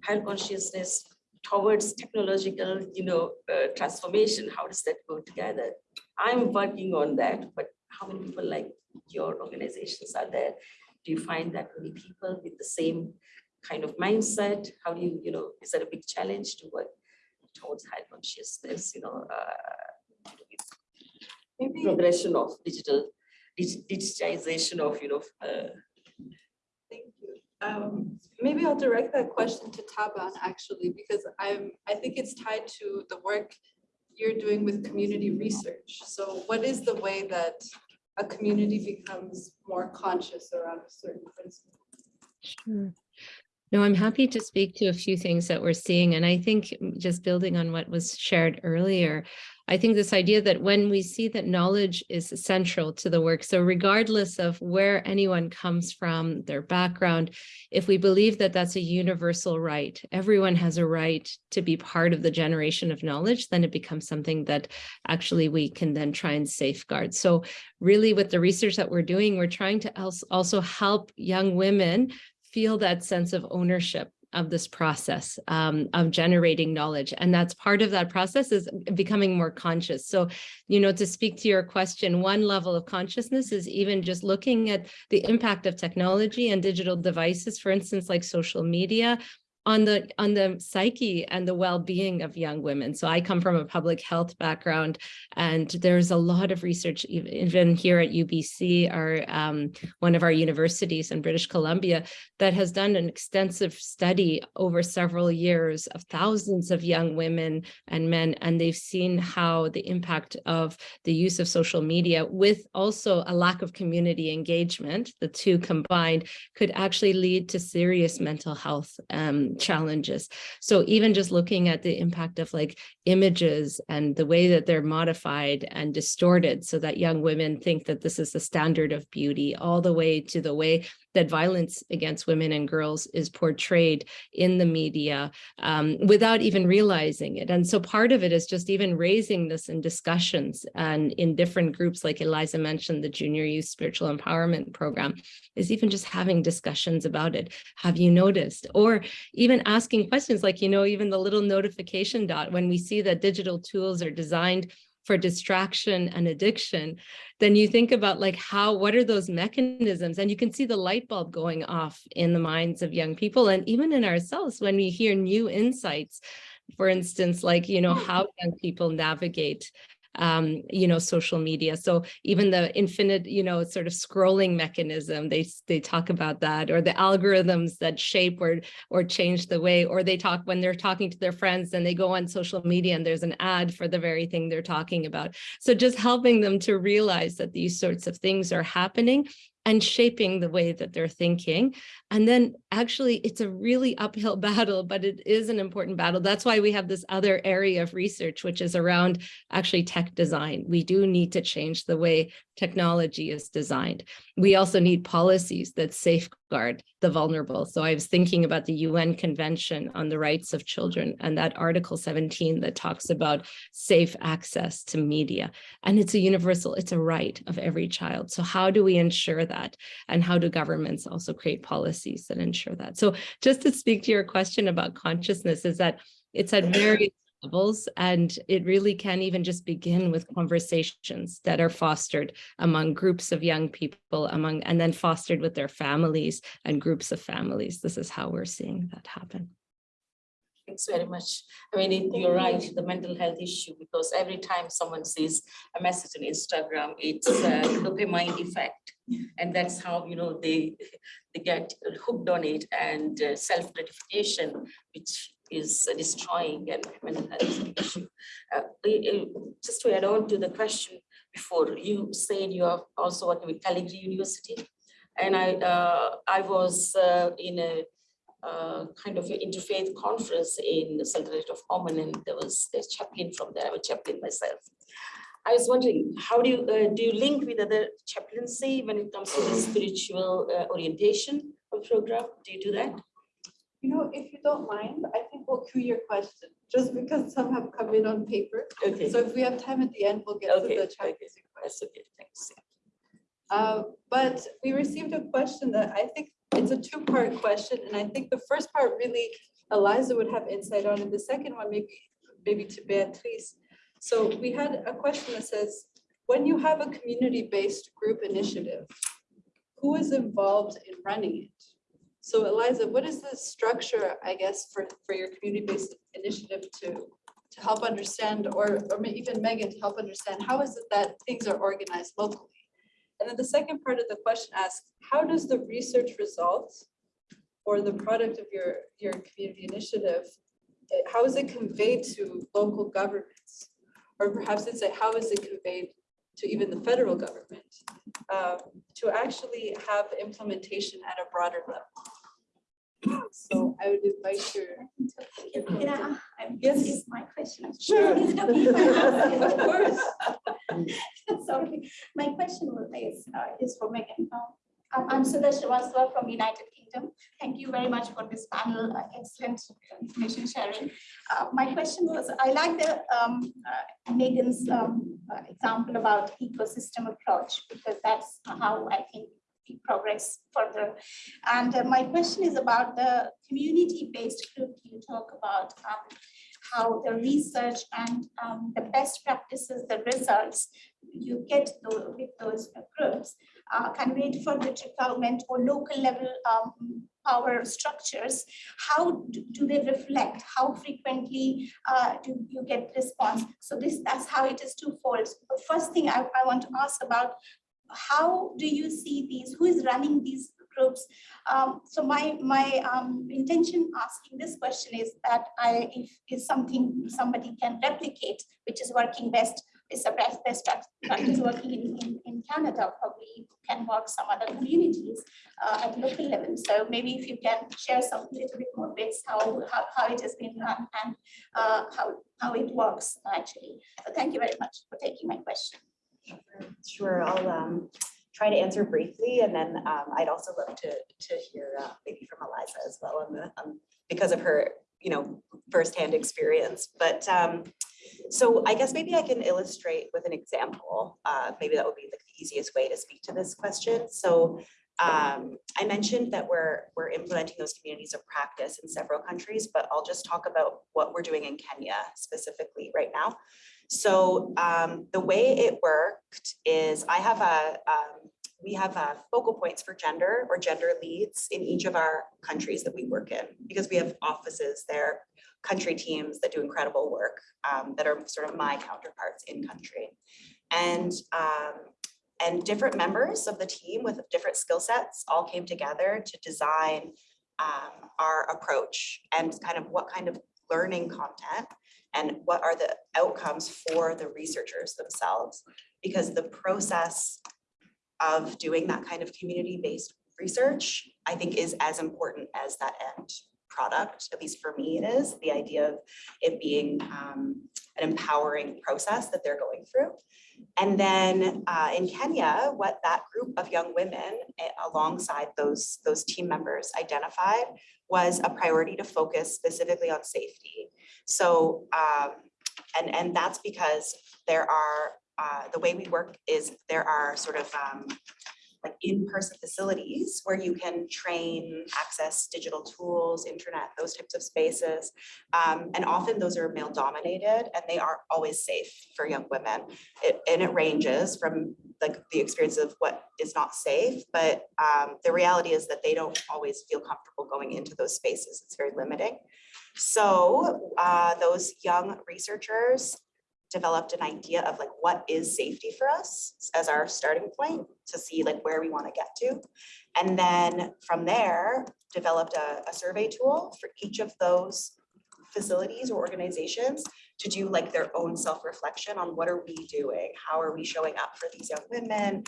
higher consciousness towards technological, you know, uh, transformation, how does that go together? I'm working on that, but how many people like your organizations are there? Do you find that many people with the same kind of mindset? How do you, you know, is that a big challenge to work towards high consciousness, you know, uh, Maybe, progression of digital, dig- digitization of, you know, uh, thank you. Um, maybe I'll direct that question to Taban actually, because I'm, I think it's tied to the work you're doing with community research. So what is the way that a community becomes more conscious around a certain principle? Sure. No, I'm happy to speak to a few things that we're seeing. And I think just building on what was shared earlier, I think this idea that when we see that knowledge is central to the work, so regardless of where anyone comes from, their background, if we believe that that's a universal right, everyone has a right to be part of the generation of knowledge, then it becomes something that actually we can then try and safeguard. So really with the research that we're doing, we're trying to also help young women feel that sense of ownership of this process um, of generating knowledge. And that's part of that process is becoming more conscious. So, you know, to speak to your question, one level of consciousness is even just looking at the impact of technology and digital devices, for instance, like social media, on the on the psyche and the well-being of young women. So I come from a public health background, and there's a lot of research, even here at UBC, our um, one of our universities in British Columbia, that has done an extensive study over several years of thousands of young women and men, and they've seen how the impact of the use of social media with also a lack of community engagement, the two combined, could actually lead to serious mental health um, challenges. So even just looking at the impact of like images and the way that they're modified and distorted so that young women think that this is the standard of beauty, all the way to the way that violence against women and girls is portrayed in the media um, without even realizing it. And so part of it is just even raising this in discussions and in different groups, like Eliza mentioned, the Junior Youth Spiritual Empowerment Program, is even just having discussions about it. Have you noticed? Or even asking questions like, you know, even the little notification dot when we see that digital tools are designed for distraction and addiction, then you think about like how, what are those mechanisms? And you can see the light bulb going off in the minds of young people and even in ourselves when we hear new insights, for instance, like, you know, hmm. how young people navigate um, you know, social media. So even the infinite, you know, sort of scrolling mechanism, they they talk about that, or the algorithms that shape or or change the way, or they talk when they're talking to their friends and they go on social media and there's an ad for the very thing they're talking about. So just helping them to realize that these sorts of things are happening and shaping the way that they're thinking. And then actually it's a really uphill battle, but it is an important battle. That's why we have this other area of research, which is around actually tech design. We do need to change the way technology is designed. We also need policies that safeguard the vulnerable. So I was thinking about the UN Convention on the Rights of Children and that Article 17 that talks about safe access to media. And it's a universal, it's a right of every child. So how do we ensure that? And how do governments also create policies that ensure that? So just to speak to your question about consciousness is that it's at various levels and it really can even just begin with conversations that are fostered among groups of young people among and then fostered with their families and groups of families. This is how we're seeing that happen. Thanks very much. I mean, you're right, the mental health issue, because every time someone sees a message on Instagram, it's a dopamine effect. And that's how, you know, they, they get hooked on it and uh, self-gratification, which is destroying and mental health issue. Uh, Just to add on to the question before, you said you are also working with Calgary University. And I, uh, I was uh, in a uh, kind of an interfaith conference in the Sultanate of Oman, and there was a chaplain from there, I'm a chaplain myself. I was wondering, how do you, uh, do you link with other chaplaincy when it comes to the spiritual uh, orientation of program? Do you do that? You know, if you don't mind, I think we'll cue your question, just because some have come in on paper. Okay, So if we have time at the end, we'll get to Okay, the okay. chaplaincy question. that's okay, thanks. Uh, But we received a question that I think it's a two-part question, and I think the first part really Eliza would have insight on, and the second one maybe, maybe to Beatrice. So we had a question that says, when you have a community-based group initiative, who is involved in running it? So Eliza, what is the structure, I guess, for, for your community-based initiative to, to help understand, or, or even Megan to help understand, how is it that things are organized locally? And then the second part of the question asks, how does the research results or the product of your, your community initiative, eh, how is it conveyed to local governments? Or perhaps it's say, how is it conveyed to even the federal government? um, To actually have implementation at a broader level? So I would invite your. Yeah, I'm, Yes. this is my question. Sure. Is it okay if I ask it? Of course. Sorry, my question was- is, uh, is for Megan. Um, I'm, Sudha Srivastava from United Kingdom. Thank you very much for this panel, uh, excellent information sharing. Uh, my question was, I like the, um, uh, Megan's, um, uh, example about ecosystem approach, because that's how I think progress further. And uh, my question is about the community-based group you talk about, um, how the research and um, the best practices, the results you get with those groups uh, conveyed further to government or local level um, power structures. How do do they reflect? How frequently uh, do you get response? So this, that's how it is twofold. The first thing I, I want to ask about, how do you see these, who is running these groups? Um, so my, my um, intention asking this question is that I, if is something somebody can replicate, which is working best, is a best, best prac- practice working in, in, in Canada, probably can work some other communities uh, at local level. So maybe if you can share some little bit more bits, how, how, how it has been run and uh, how, how it works actually. So thank you very much for taking my question. Sure, I'll um try to answer briefly and then um I'd also love to to hear uh maybe from Eliza as well on the um because of her, you know, firsthand experience. But um so I guess maybe I can illustrate with an example. Uh maybe that would be the easiest way to speak to this question. So um I mentioned that we're we're implementing those communities of practice in several countries, but I'll just talk about what we're doing in Kenya specifically right now. So um, the way it worked is I have a, um, we have uh, focal points for gender or gender leads in each of our countries that we work in because we have offices there, country teams that do incredible work um, that are sort of my counterparts in country. And um, and different members of the team with different skill sets all came together to design um, our approach and kind of what kind of learning content and what are the outcomes for the researchers themselves? Because the process of doing that kind of community-based research, I think is as important as that end product, at least for me it is, the idea of it being um, an empowering process that they're going through. And then uh, in Kenya, what that group of young women eh, alongside those, those team members identified was a priority to focus specifically on safety. So, um, and, and that's because there are, uh, the way we work is there are sort of, um, like in-person facilities where you can train, access digital tools, internet, those types of spaces. Um, and often those are male dominated and they aren't always safe for young women. It, and it ranges from like the experience of what is not safe, but um, the reality is that they don't always feel comfortable going into those spaces. It's very limiting. So uh, those young researchers developed an idea of like what is safety for us as our starting point to see like where we want to get to. And then from there, developed a, a survey tool for each of those facilities or organizations to do like their own self-reflection on what are we doing? How are we showing up for these young women?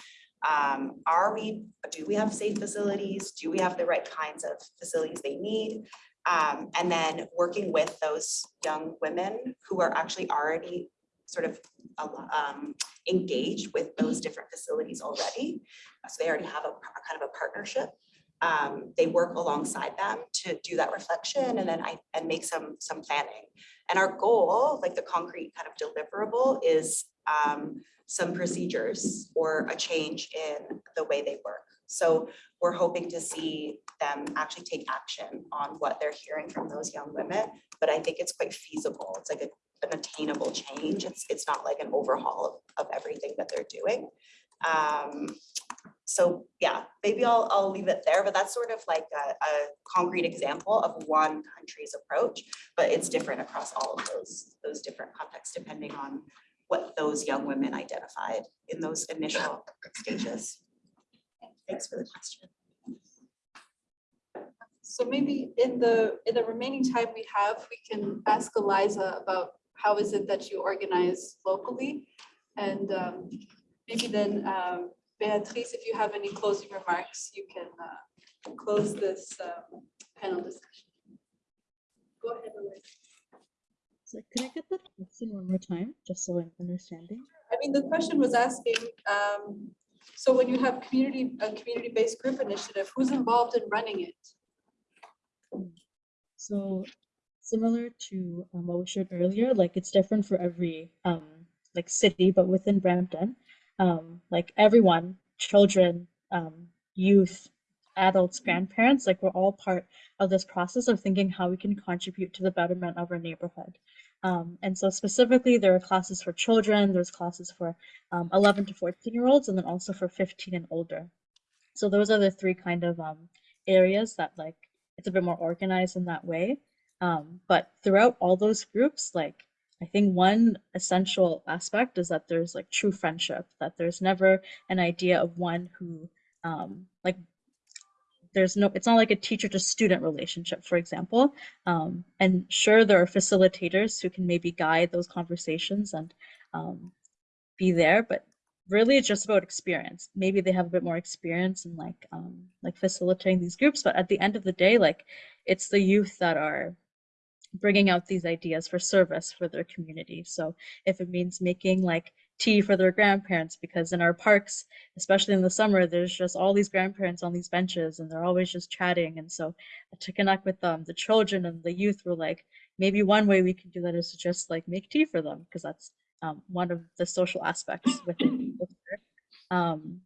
Um, are we, do we have safe facilities? Do we have the right kinds of facilities they need? Um, and then working with those young women who are actually already sort of um, engaged with those different facilities already. So they already have a, a kind of a partnership. Um, they work alongside them to do that reflection and then I, and make some, some planning. And our goal, like the concrete kind of deliverable is um, some procedures or a change in the way they work. So we're hoping to see them actually take action on what they're hearing from those young women. But I think it's quite feasible. It's like a, an attainable change. It's, it's not like an overhaul of, of everything that they're doing. Um, so yeah, maybe I'll, I'll leave it there, but that's sort of like a, a concrete example of one country's approach, but it's different across all of those, those different contexts, depending on what those young women identified in those initial stages. Thanks for the question. So maybe in the, in the remaining time we have, we can ask Eliza about how is it that you organize locally? And um, maybe then um, Beatrice, if you have any closing remarks, you can uh, close this um, panel discussion. Go ahead, Eliza. So could I get that question one more time, just so I'm understanding? I mean, the question was asking, um, so when you have community, a community-based group initiative, who's involved in running it? So similar to um, what we shared earlier, like it's different for every um, like city, but within Brampton, um, like everyone, children, um, youth, adults, grandparents, like we're all part of this process of thinking how we can contribute to the betterment of our neighborhood. Um, and so specifically, there are classes for children, there's classes for um, 11 to 14 year olds, and then also for 15 and older. So those are the three kind of um, areas that like it's a bit more organized in that way. Um, but throughout all those groups, like I think one essential aspect is that there's like true friendship, that there's never an idea of one who um, like there's no it's not like a teacher to student relationship for example. Um, and sure there are facilitators who can maybe guide those conversations and um, be there but really it's just about experience. Maybe they have a bit more experience in like um, like facilitating these groups but at the end of the day like it's the youth that are bringing out these ideas for service for their community. So if it means making like tea for their grandparents because in our parks, especially in the summer, there's just all these grandparents on these benches and they're always just chatting. And so to connect with them, the children and the youth were like, maybe one way we can do that is to just like make tea for them because that's um, one of the social aspects within um,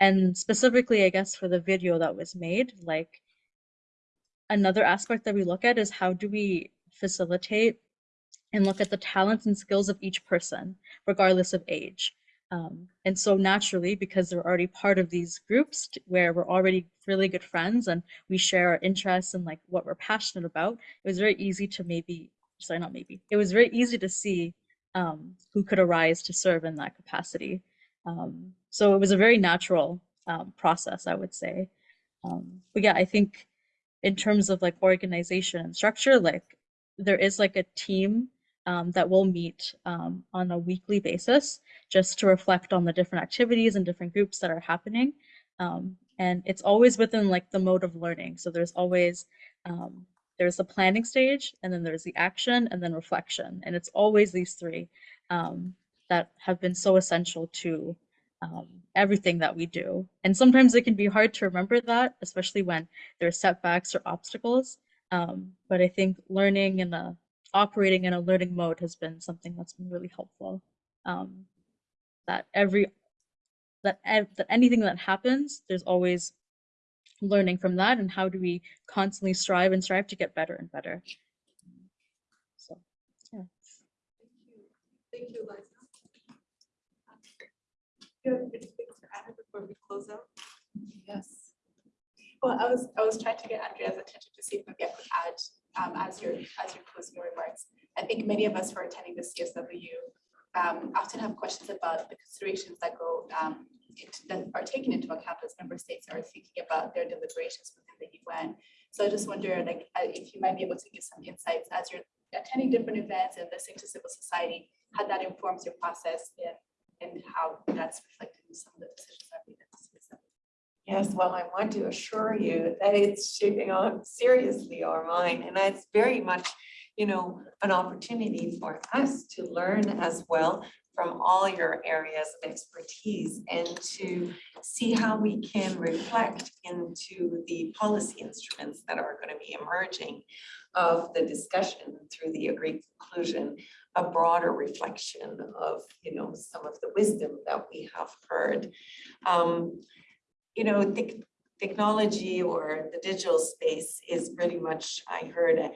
and specifically, I guess, for the video that was made, like another aspect that we look at is how do we facilitate and look at the talents and skills of each person, regardless of age. Um, and so naturally, because they're already part of these groups where we're already really good friends and we share our interests and like what we're passionate about, it was very easy to maybe, sorry, not maybe, it was very easy to see um, who could arise to serve in that capacity. Um, so it was a very natural um, process, I would say. Um, but yeah, I think in terms of like organization and structure, like there is like a team um, that will meet um, on a weekly basis just to reflect on the different activities and different groups that are happening. Um, and it's always within like the mode of learning. So there's always, um, there's the planning stage and then there's the action and then reflection. And it's always these three um, that have been so essential to um, everything that we do. And sometimes it can be hard to remember that, especially when there are setbacks or obstacles. but I think learning in a operating in a learning mode has been something that's been really helpful. Um, that every that, that anything that happens, there's always learning from that, and how do we constantly strive and strive to get better and better. So, yeah. Thank you, Thank you, Eliza. Do you have anything to add before we close out? Yes. Well, I was, I was trying to get Andrea's attention to see if maybe I could add um, as you're, as you're closing your remarks. I think many of us who are attending the CSW um, often have questions about the considerations that go, um, that are taken into account as member states are thinking about their deliberations within the UN. So I just wonder, like, uh, if you might be able to give some insights as you're attending different events and listening to civil society, how that informs your process and, and how that's reflected in some of the decisions that are made. Yes, well, I want to assure you that it's shaping up seriously our mind, and it's very much, you know, an opportunity for us to learn as well from all your areas of expertise and to see how we can reflect into the policy instruments that are going to be emerging of the discussion through the agreed conclusion, a broader reflection of, you know, some of the wisdom that we have heard. Um, you know, tech- technology or the digital space is pretty much, I heard, uh,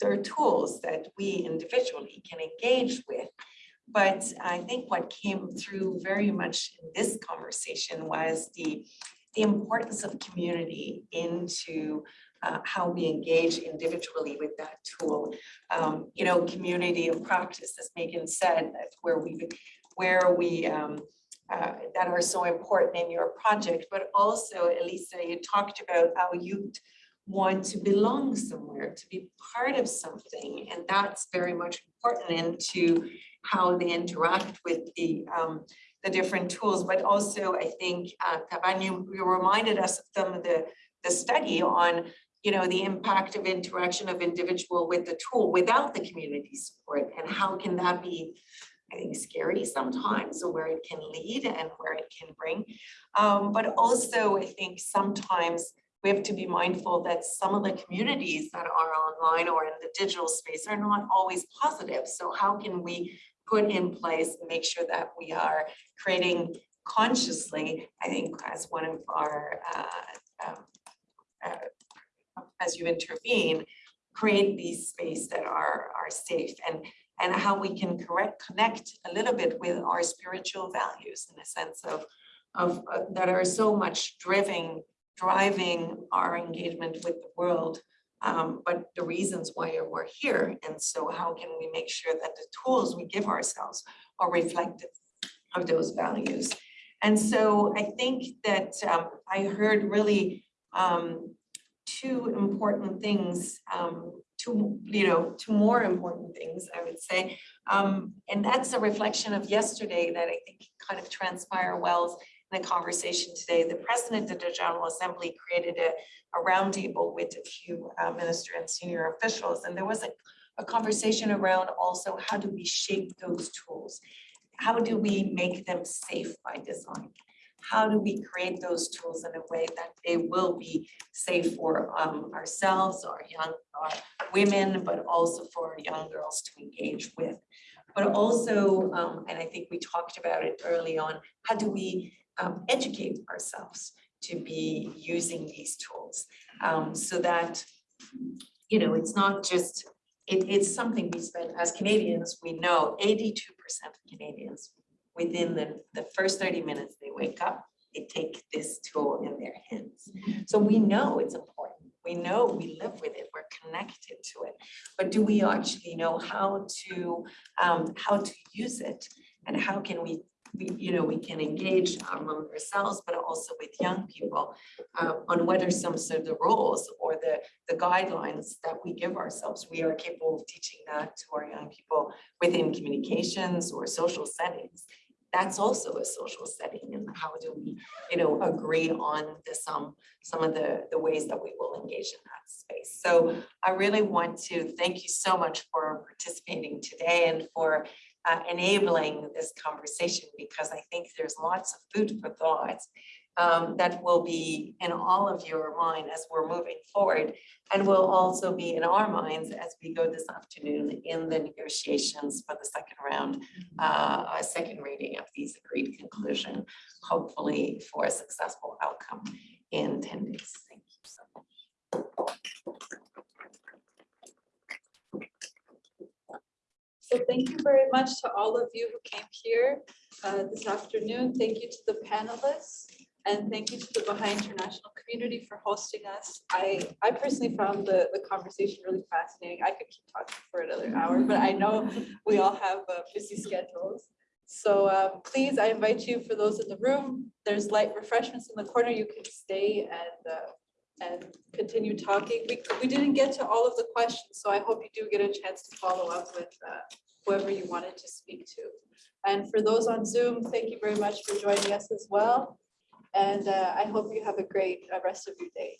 there are tools that we individually can engage with. But I think what came through very much in this conversation was the, the importance of community into uh, how we engage individually with that tool. Um, you know, community of practice, as Megan said, that's where we, where we, um, uh, that are so important in your project, but also, Eliza, you talked about how you want to belong somewhere, to be part of something, and that's very much important into how they interact with the um, the different tools, but also I think, uh, you, you reminded us of some of the, the study on, you know, the impact of interaction of individual with the tool without the community support, and how can that be I think scary sometimes, or where it can lead and where it can bring. Um, but also, I think sometimes we have to be mindful that some of the communities that are online or in the digital space are not always positive. So how can we put in place make sure that we are creating consciously, I think as one of our, uh, um, uh, as you intervene, create these space that are, are safe and and how we can correct, connect a little bit with our spiritual values in a sense of, of uh, that are so much driving, driving our engagement with the world, um, but the reasons why we're here. And so how can we make sure that the tools we give ourselves are reflective of those values? And so I think that um, I heard really um, two important things um, two, you know, two more important things, I would say. Um, and that's a reflection of yesterday that I think kind of transpire well in the conversation today. The president of the General Assembly created a, a roundtable with a few uh, minister and senior officials, and there was a, a conversation around also how do we shape those tools? How do we make them safe by design? How do we create those tools in a way that they will be safe for um, ourselves, our young our women, but also for young girls to engage with. But also, um, and I think we talked about it early on, how do we um, educate ourselves to be using these tools um, so that, you know, it's not just, it, it's something we spend as Canadians, we know 82% of Canadians within the, the first 30 minutes they wake up, they take this tool in their hands. So we know it's important. We know we live with it, we're connected to it. But do we actually know how to, um, how to use it? And how can we, we, you know, we can engage among ourselves, but also with young people uh, on what are some sort of the roles or the, the guidelines that we give ourselves. We are capable of teaching that to our young people within communications or social settings that's also a social setting and how do we, you know, agree on the some, some of the, the ways that we will engage in that space. So I really want to thank you so much for participating today and for uh, enabling this conversation because I think there's lots of food for thought um, that will be in all of your mind as we're moving forward and will also be in our minds as we go this afternoon in the negotiations for the second round, uh, a second reading of these agreed conclusion, hopefully for a successful outcome in 10 days. Thank you so much. So thank you very much to all of you who came here uh, this afternoon. Thank you to the panelists. And thank you to the Baha'i International community for hosting us. I, I personally found the, the conversation really fascinating. I could keep talking for another hour, but I know we all have uh, busy schedules. So um, please, I invite you, for those in the room, there's light refreshments in the corner. You can stay and, uh, and continue talking. We, we didn't get to all of the questions, so I hope you do get a chance to follow up with uh, whoever you wanted to speak to. And for those on Zoom, thank you very much for joining us as well. And uh, I hope you have a great uh, rest of your day.